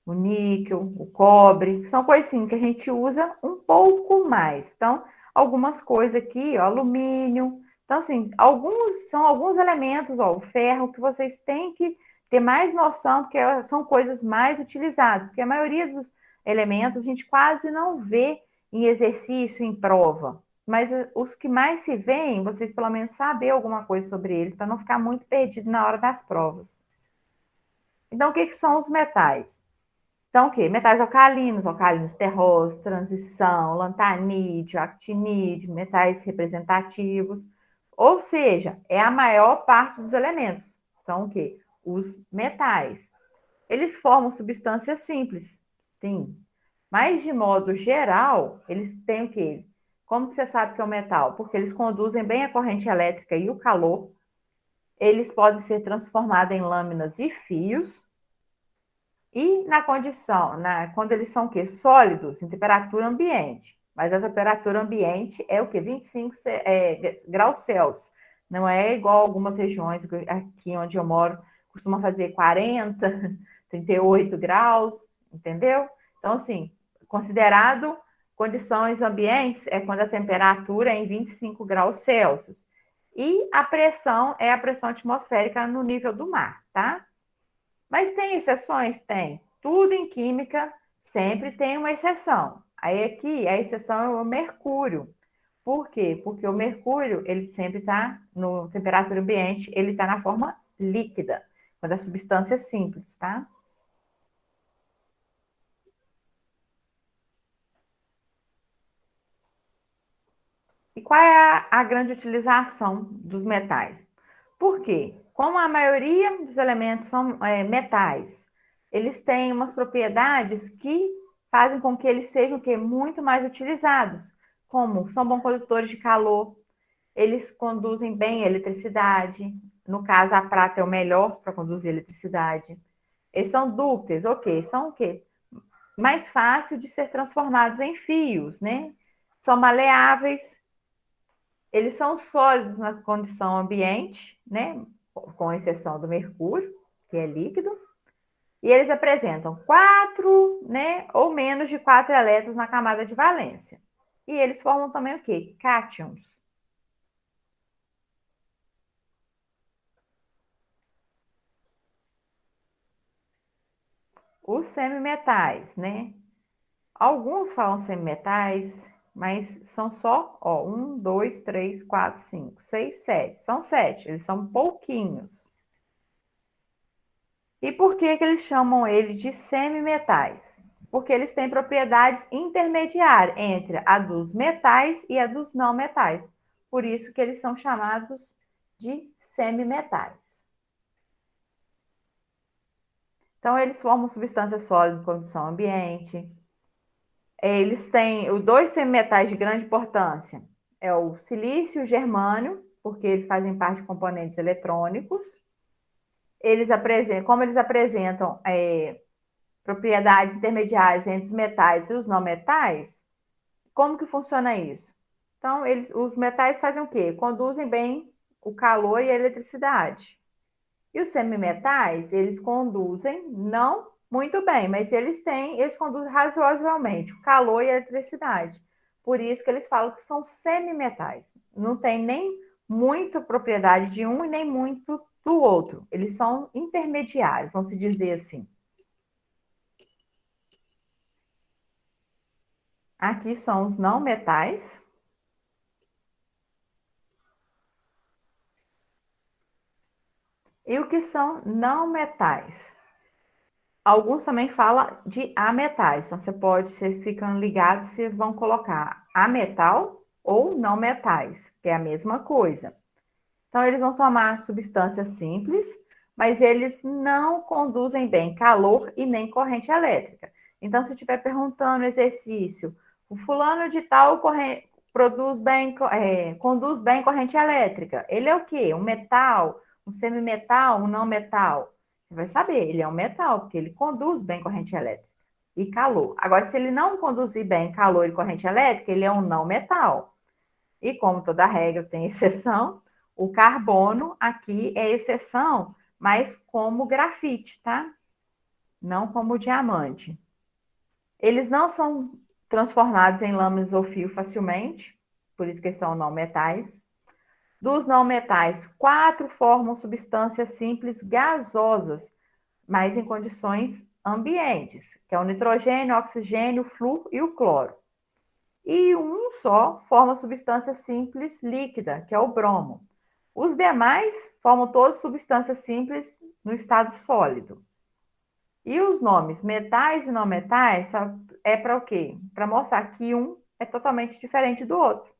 o níquel, o cobre, são coisas assim que a gente usa um pouco mais. Então, algumas coisas aqui, ó, alumínio. Então, assim, alguns são alguns elementos, ó, o ferro, que vocês têm que ter mais noção, porque são coisas mais utilizadas, porque a maioria dos elementos a gente quase não vê em exercício, em prova. Mas eh, os que mais se veem, vocês pelo menos saber alguma coisa sobre eles, para não ficar muito perdido na hora das provas. Então, o que, que são os metais? Então, o quê? Metais alcalinos, alcalinos terrosos, transição, lantanídeo, actinídeo, metais representativos. Ou seja, é a maior parte dos elementos. São o quê? Os metais. Eles formam substâncias simples, Sim. Mas, de modo geral, eles têm o quê? Como você sabe que é o metal? Porque eles conduzem bem a corrente elétrica e o calor. Eles podem ser transformados em lâminas e fios. E na condição, na, quando eles são o quê? Sólidos, em temperatura ambiente. Mas a temperatura ambiente é o quê? 25 é, graus Celsius. Não é igual algumas regiões, aqui onde eu moro, costuma fazer 40, 38 graus entendeu? Então, assim, considerado condições ambientes é quando a temperatura é em 25 graus Celsius. E a pressão é a pressão atmosférica no nível do mar, tá? Mas tem exceções? Tem. Tudo em química sempre tem uma exceção. Aí aqui a exceção é o mercúrio. Por quê? Porque o mercúrio, ele sempre está no temperatura ambiente, ele está na forma líquida, quando a substância é simples, tá? E qual é a, a grande utilização dos metais? Por quê? Como a maioria dos elementos são é, metais, eles têm umas propriedades que fazem com que eles sejam que muito mais utilizados, como são bons condutores de calor, eles conduzem bem a eletricidade, no caso a prata é o melhor para conduzir eletricidade. Eles são dúcteis, ok, são o quê? Mais fácil de ser transformados em fios, né? São maleáveis, eles são sólidos na condição ambiente, né? Com exceção do mercúrio, que é líquido. E eles apresentam quatro, né? Ou menos de quatro elétrons na camada de valência. E eles formam também o quê? Cátions. Os semimetais, né? Alguns falam semimetais, mas são só, ó, um, dois, três, quatro, cinco, seis, sete. São sete, eles são pouquinhos. E por que, que eles chamam ele de semimetais? Porque eles têm propriedades intermediárias entre a dos metais e a dos não metais. Por isso que eles são chamados de semimetais. Então, eles formam substâncias sólidas em condição ambiente, eles têm os dois semimetais de grande importância. É o silício e o germânio, porque eles fazem parte de componentes eletrônicos. Eles apresentam, como eles apresentam é, propriedades intermediárias entre os metais e os não metais, como que funciona isso? Então, eles, os metais fazem o quê? Conduzem bem o calor e a eletricidade. E os semimetais, eles conduzem não muito bem, mas eles têm, eles conduzem razoavelmente o calor e a eletricidade. Por isso que eles falam que são semimetais. Não tem nem muita propriedade de um e nem muito do outro. Eles são intermediários, vamos dizer assim. Aqui são os não metais. E o que são não metais? Alguns também falam de ametais. Então, você pode, vocês ficam ligados, vocês vão colocar ametal ou não metais, que é a mesma coisa. Então, eles vão somar substâncias simples, mas eles não conduzem bem calor e nem corrente elétrica. Então, se estiver perguntando exercício, o fulano de tal corrente, produz bem, é, conduz bem corrente elétrica. Ele é o quê? Um metal, um semimetal, um não metal? Você vai saber, ele é um metal, porque ele conduz bem corrente elétrica e calor. Agora, se ele não conduzir bem calor e corrente elétrica, ele é um não metal. E como toda regra tem exceção, o carbono aqui é exceção, mas como grafite, tá? Não como diamante. Eles não são transformados em lâminas ou fio facilmente, por isso que são não metais. Dos não metais, quatro formam substâncias simples gasosas, mas em condições ambientes, que é o nitrogênio, o oxigênio, o flúor e o cloro. E um só forma substância simples líquida, que é o bromo. Os demais formam todas substâncias simples no estado sólido. E os nomes metais e não metais é para o quê? Para mostrar que um é totalmente diferente do outro.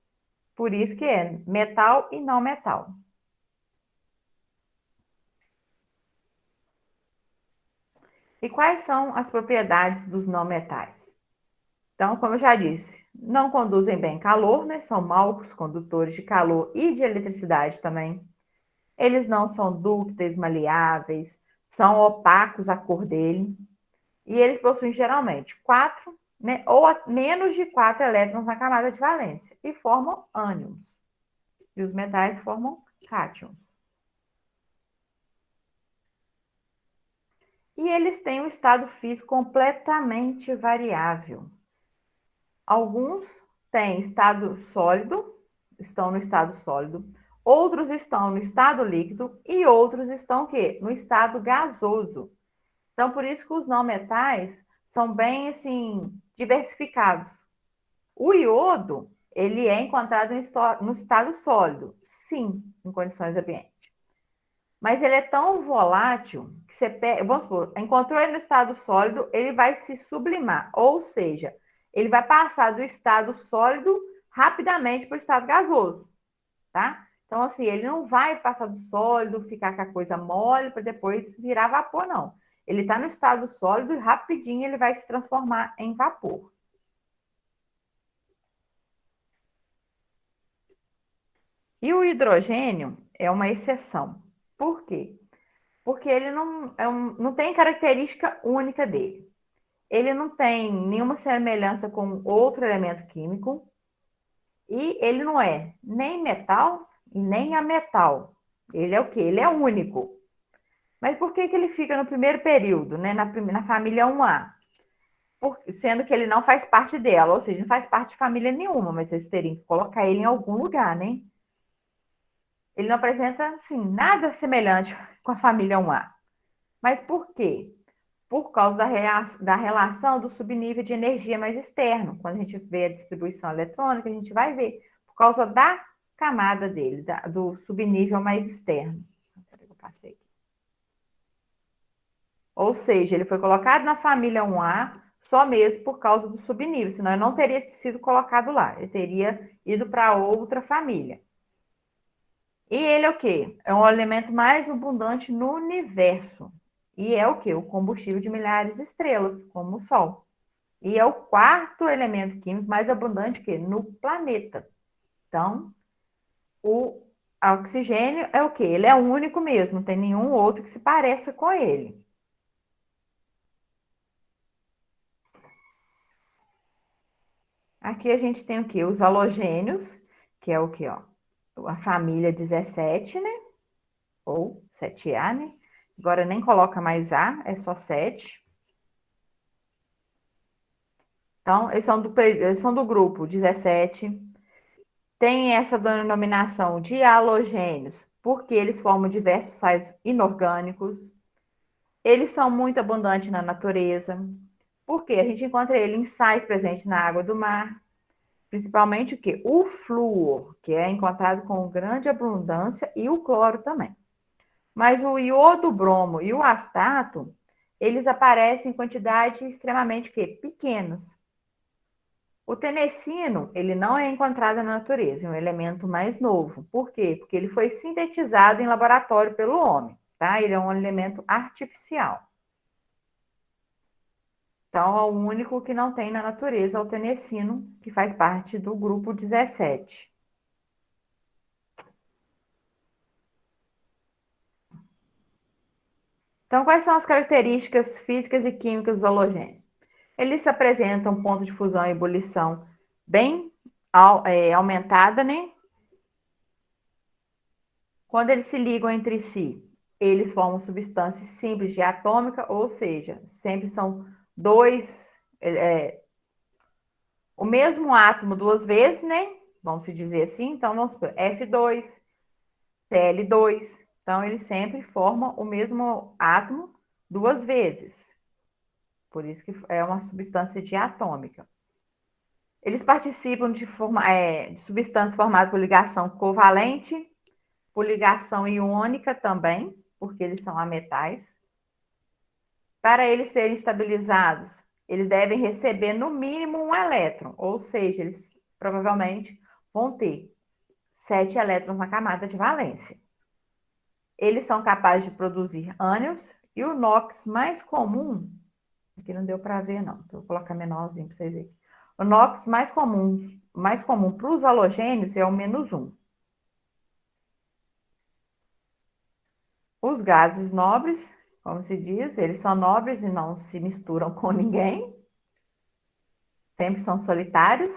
Por isso que é metal e não metal. E quais são as propriedades dos não metais? Então, como eu já disse, não conduzem bem calor, né? São maus condutores de calor e de eletricidade também. Eles não são dúcteis, maleáveis, são opacos a cor dele. E eles possuem geralmente quatro né, ou menos de quatro elétrons na camada de valência, e formam ânions. E os metais formam cátions. E eles têm um estado físico completamente variável. Alguns têm estado sólido, estão no estado sólido, outros estão no estado líquido e outros estão o quê? No estado gasoso. Então, por isso que os não metais são bem, assim, diversificados. O iodo, ele é encontrado no estado sólido, sim, em condições ambientes. Mas ele é tão volátil que você pega, vamos supor, encontrou ele no estado sólido, ele vai se sublimar, ou seja, ele vai passar do estado sólido rapidamente para o estado gasoso, tá? Então, assim, ele não vai passar do sólido, ficar com a coisa mole para depois virar vapor, não. Ele está no estado sólido e rapidinho ele vai se transformar em vapor. E o hidrogênio é uma exceção. Por quê? Porque ele não, é um, não tem característica única dele. Ele não tem nenhuma semelhança com outro elemento químico. E ele não é nem metal e nem ametal. Ele é o quê? Ele é único. Mas por que, que ele fica no primeiro período, né? na, na família 1A? Por, sendo que ele não faz parte dela, ou seja, não faz parte de família nenhuma, mas vocês teriam que colocar ele em algum lugar, né? Ele não apresenta, assim, nada semelhante com a família 1A. Mas por quê? Por causa da, rea da relação do subnível de energia mais externo. Quando a gente vê a distribuição eletrônica, a gente vai ver. Por causa da camada dele, da, do subnível mais externo. Eu passei. Ou seja, ele foi colocado na família 1A só mesmo por causa do subnível, senão ele não teria sido colocado lá. Ele teria ido para outra família. E ele é o quê? É o elemento mais abundante no universo. E é o quê? O combustível de milhares de estrelas, como o Sol. E é o quarto elemento químico mais abundante que no planeta. Então, o oxigênio é o quê? Ele é o único mesmo, não tem nenhum outro que se pareça com ele. Aqui a gente tem o quê? Os halogênios, que é o quê, ó? a família 17, né? Ou 7A, né? Agora nem coloca mais A, é só 7. Então, eles são do, eles são do grupo 17. Tem essa denominação de halogênios, porque eles formam diversos sais inorgânicos. Eles são muito abundantes na natureza, porque a gente encontra ele em sais presentes na água do mar, principalmente o que? O flúor, que é encontrado com grande abundância, e o cloro também. Mas o iodo bromo e o astato, eles aparecem em quantidades extremamente que pequenas. O tenecino, ele não é encontrado na natureza, é um elemento mais novo. Por quê? Porque ele foi sintetizado em laboratório pelo homem, tá? Ele é um elemento artificial. Então, é o único que não tem na natureza é o tenecino, que faz parte do grupo 17. Então, quais são as características físicas e químicas do halogênio? Eles apresentam ponto de fusão e ebulição bem é, aumentada, né? Quando eles se ligam entre si, eles formam substâncias simples de atômica, ou seja, sempre são dois, é, o mesmo átomo duas vezes, né? Vamos dizer assim. Então, vamos supor, F2, Cl2. Então, eles sempre formam o mesmo átomo duas vezes. Por isso que é uma substância diatômica. Eles participam de, forma, é, de substâncias formadas por ligação covalente, por ligação iônica também, porque eles são ametais. Para eles serem estabilizados, eles devem receber no mínimo um elétron, ou seja, eles provavelmente vão ter sete elétrons na camada de valência. Eles são capazes de produzir ânions e o NOx mais comum, aqui não deu para ver não, vou colocar menorzinho para vocês verem. O NOx mais comum, mais comum para os halogênios é o menos um. Os gases nobres como se diz, eles são nobres e não se misturam com ninguém. Sempre são solitários.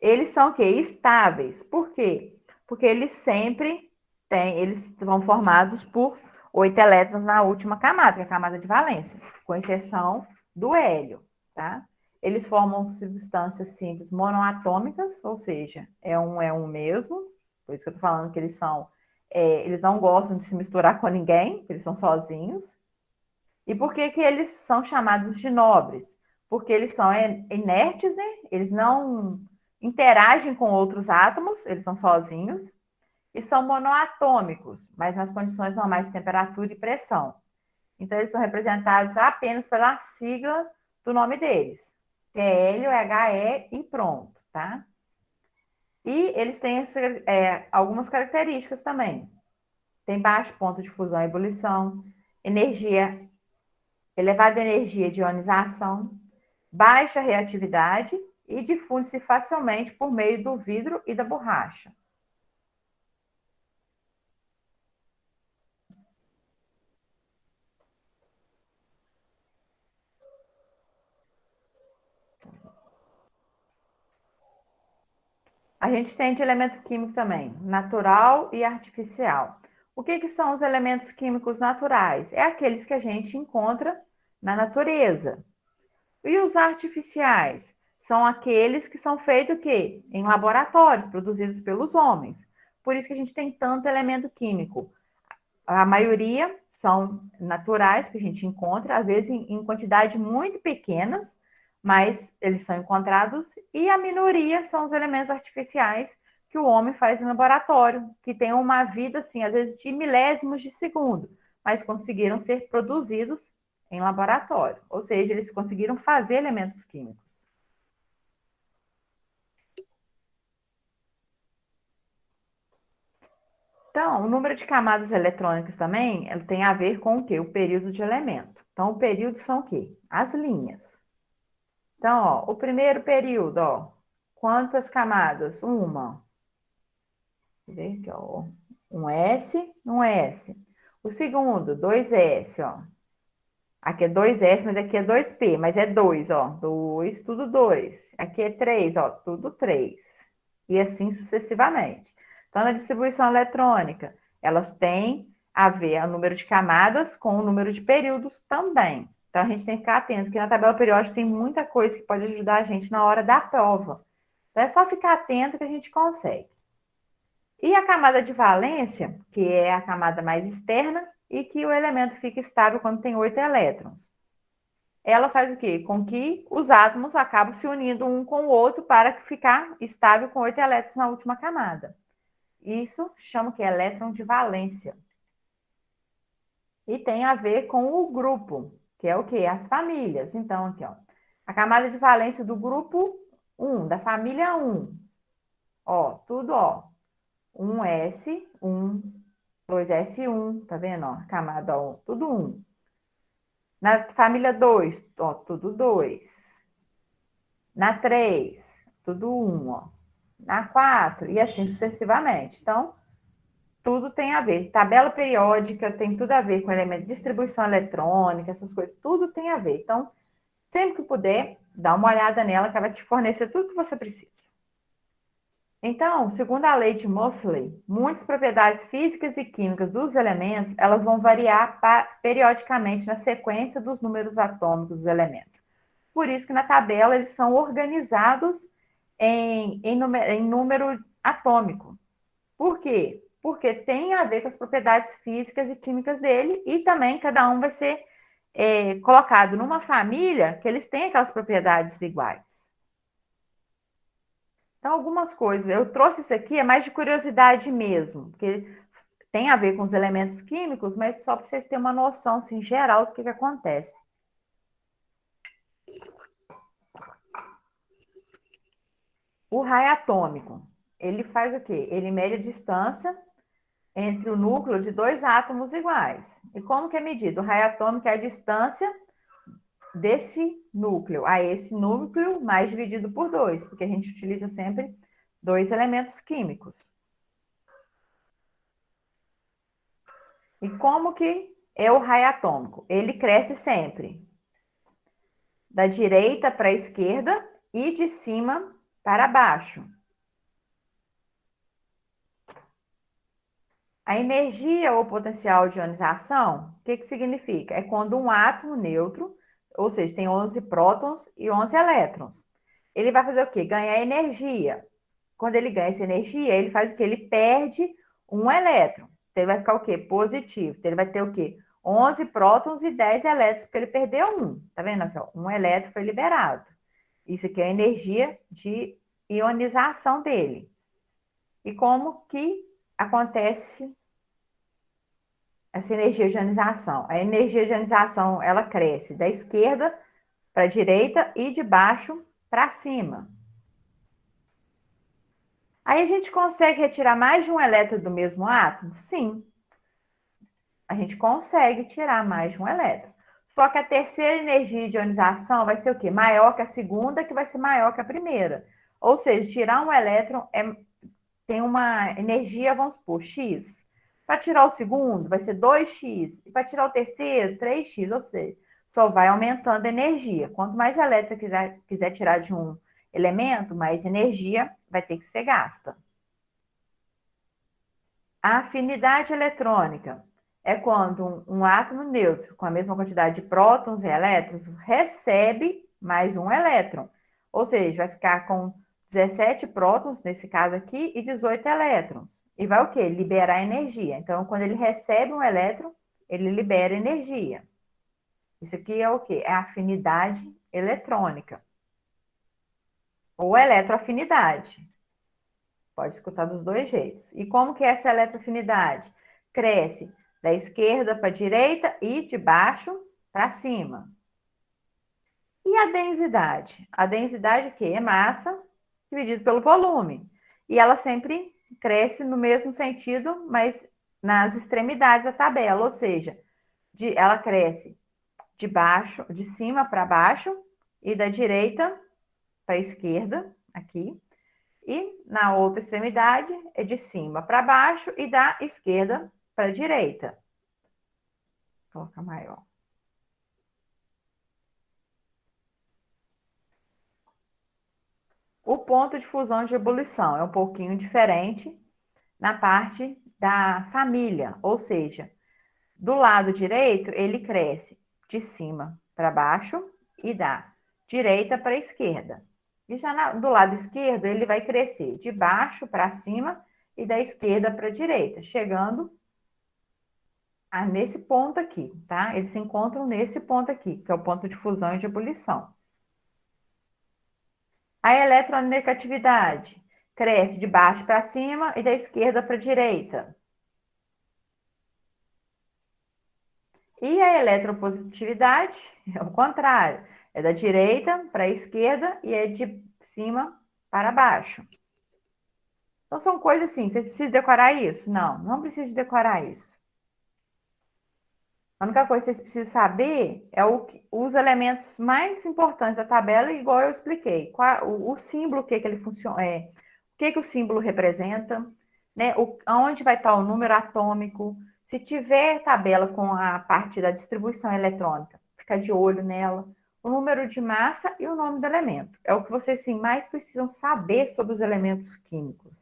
Eles são o quê? Estáveis. Por quê? Porque eles sempre têm, eles são formados por oito elétrons na última camada, que é a camada de valência, com exceção do hélio, tá? Eles formam substâncias simples monoatômicas, ou seja, é um é um mesmo, Por isso que eu tô falando que eles são, é, eles não gostam de se misturar com ninguém, eles são sozinhos. E por que, que eles são chamados de nobres? Porque eles são inertes, né? Eles não interagem com outros átomos, eles são sozinhos. E são monoatômicos, mas nas condições normais de temperatura e pressão. Então, eles são representados apenas pela sigla do nome deles. TL, HE e pronto, tá? E eles têm é, algumas características também. Tem baixo ponto de fusão e ebulição, energia, elevada energia de ionização, baixa reatividade e difunde-se facilmente por meio do vidro e da borracha. A gente tem de elemento químico também, natural e artificial. O que, que são os elementos químicos naturais? É aqueles que a gente encontra na natureza. E os artificiais? São aqueles que são feitos que em laboratórios, produzidos pelos homens. Por isso que a gente tem tanto elemento químico. A maioria são naturais, que a gente encontra, às vezes em, em quantidade muito pequenas, mas eles são encontrados, e a minoria são os elementos artificiais que o homem faz em laboratório, que tem uma vida, assim, às vezes de milésimos de segundo, mas conseguiram ser produzidos em laboratório, ou seja, eles conseguiram fazer elementos químicos. Então, o número de camadas eletrônicas também tem a ver com o quê? O período de elemento. Então, o período são o quê? As linhas. Então, ó, o primeiro período, ó, quantas camadas? Uma. Ver aqui, ó, um S, um S. O segundo, dois S, ó. Aqui é dois S, mas aqui é dois P, mas é dois, ó. Dois, tudo dois. Aqui é três, ó, tudo três. E assim sucessivamente. Então, na distribuição eletrônica, elas têm a ver o número de camadas com o número de períodos também. Então, a gente tem que ficar atento, que na tabela periódica tem muita coisa que pode ajudar a gente na hora da prova. Então, é só ficar atento que a gente consegue. E a camada de valência, que é a camada mais externa, e que o elemento fica estável quando tem oito elétrons. Ela faz o quê? Com que os átomos acabam se unindo um com o outro para ficar estável com oito elétrons na última camada. Isso chama que elétron de valência. E tem a ver com o grupo que é o quê? As famílias. Então, aqui, ó. A camada de valência do grupo 1, da família 1. Ó, tudo, ó. 1S, 1, 2S1, tá vendo, ó? Camada, ó, tudo 1. Na família 2, ó, tudo 2. Na 3, tudo 1, ó. Na 4, e assim sucessivamente. Então, tudo tem a ver. Tabela periódica tem tudo a ver com elemento de distribuição eletrônica, essas coisas, tudo tem a ver. Então, sempre que puder, dá uma olhada nela, que ela vai te fornecer tudo que você precisa. Então, segundo a lei de Mosley, muitas propriedades físicas e químicas dos elementos, elas vão variar periodicamente na sequência dos números atômicos dos elementos. Por isso que na tabela eles são organizados em, em, em número atômico. Por quê? Porque tem a ver com as propriedades físicas e químicas dele, e também cada um vai ser é, colocado numa família que eles têm aquelas propriedades iguais. Então, algumas coisas, eu trouxe isso aqui, é mais de curiosidade mesmo, porque tem a ver com os elementos químicos, mas só para vocês terem uma noção, assim, geral do que, que acontece. O raio atômico, ele faz o quê? Ele mede a distância entre o núcleo de dois átomos iguais. E como que é medido? O raio atômico é a distância desse núcleo a esse núcleo mais dividido por dois, porque a gente utiliza sempre dois elementos químicos. E como que é o raio atômico? Ele cresce sempre da direita para a esquerda e de cima para baixo. A energia ou potencial de ionização, o que, que significa? É quando um átomo neutro, ou seja, tem 11 prótons e 11 elétrons. Ele vai fazer o quê? Ganhar energia. quando ele ganha essa energia, ele faz o quê? Ele perde um elétron. Então, ele vai ficar o quê? Positivo. Então, ele vai ter o quê? 11 prótons e 10 elétrons, porque ele perdeu um. Tá vendo aqui? Ó? Um elétron foi liberado. Isso aqui é a energia de ionização dele. E como que acontece essa energia de ionização? A energia de ionização, ela cresce da esquerda para a direita e de baixo para cima. Aí a gente consegue retirar mais de um elétron do mesmo átomo? Sim. A gente consegue tirar mais de um elétron. Só que a terceira energia de ionização vai ser o quê? Maior que a segunda, que vai ser maior que a primeira. Ou seja, tirar um elétron é, tem uma energia, vamos supor, X. Para tirar o segundo, vai ser 2x. E para tirar o terceiro, 3x. Ou seja, só vai aumentando a energia. Quanto mais elétrons você quiser, quiser tirar de um elemento, mais energia vai ter que ser gasta. A afinidade eletrônica é quando um, um, átomo neutro com a mesma quantidade de prótons e elétrons recebe mais um elétron. Ou seja, vai ficar com 17 prótons, nesse caso aqui, e 18 elétrons. E vai o quê? Liberar energia. Então, quando ele recebe um elétron, ele libera energia. Isso aqui é o quê? É afinidade eletrônica. Ou eletroafinidade. Pode escutar dos dois jeitos. E como que é essa eletroafinidade? Cresce da esquerda para a direita e de baixo para cima. E a densidade? A densidade que é massa dividido pelo volume. E ela sempre cresce no mesmo sentido, mas nas extremidades da tabela, ou seja, de, ela cresce de baixo, de cima para baixo e da direita para a esquerda, aqui. E na outra extremidade é de cima para baixo e da esquerda para a direita. Vou colocar maior. O ponto de fusão de ebulição é um pouquinho diferente na parte da família, ou seja, do lado direito ele cresce de cima para baixo e da direita para esquerda. E já na, do lado esquerdo ele vai crescer de baixo para cima e da esquerda para a direita, chegando a, nesse ponto aqui, tá? Eles se encontram nesse ponto aqui, que é o ponto de fusão e de ebulição. A eletronegatividade cresce de baixo para cima e da esquerda para a direita. E a eletropositividade é o contrário, é da direita para a esquerda e é de cima para baixo. Então são coisas assim, vocês precisam decorar isso? Não, não precisa decorar isso. A única coisa que vocês precisam saber é o, os elementos mais importantes da tabela, igual eu expliquei. Qual, o, o, símbolo, o que, que ele funciona, é, o que, que o símbolo representa, né? O, onde vai estar o número atômico. Se tiver tabela com a parte da distribuição eletrônica, fica de olho nela. O número de massa e o nome do elemento. É o que vocês sim, mais precisam saber sobre os elementos químicos.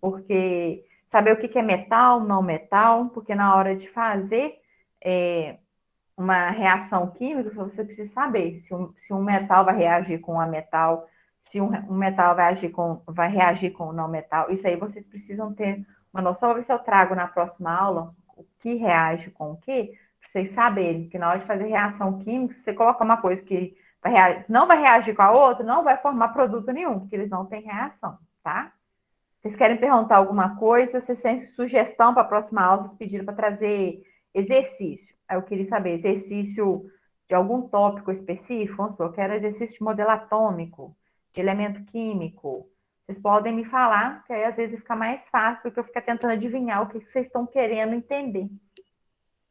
Porque saber o que, que é metal, não metal, porque na hora de fazer é, uma reação química, você precisa saber se um, se um metal vai reagir com a metal, se um, um, metal vai, agir com, vai reagir com o não metal. Isso aí vocês precisam ter uma noção. Vou ver se eu trago na próxima aula o que reage com o que, para vocês saberem que na hora de fazer reação química, se você colocar uma coisa que vai reagir, não vai reagir com a outra, não vai formar produto nenhum, porque eles não têm reação, tá? Vocês querem perguntar alguma coisa? Vocês têm sugestão para a próxima aula, vocês pediram para trazer Exercício. Eu queria saber, exercício de algum tópico específico? Vamos supor, eu quero exercício de modelo atômico, de elemento químico. Vocês podem me falar, que aí às vezes fica mais fácil do que eu ficar tentando adivinhar o que vocês estão querendo entender.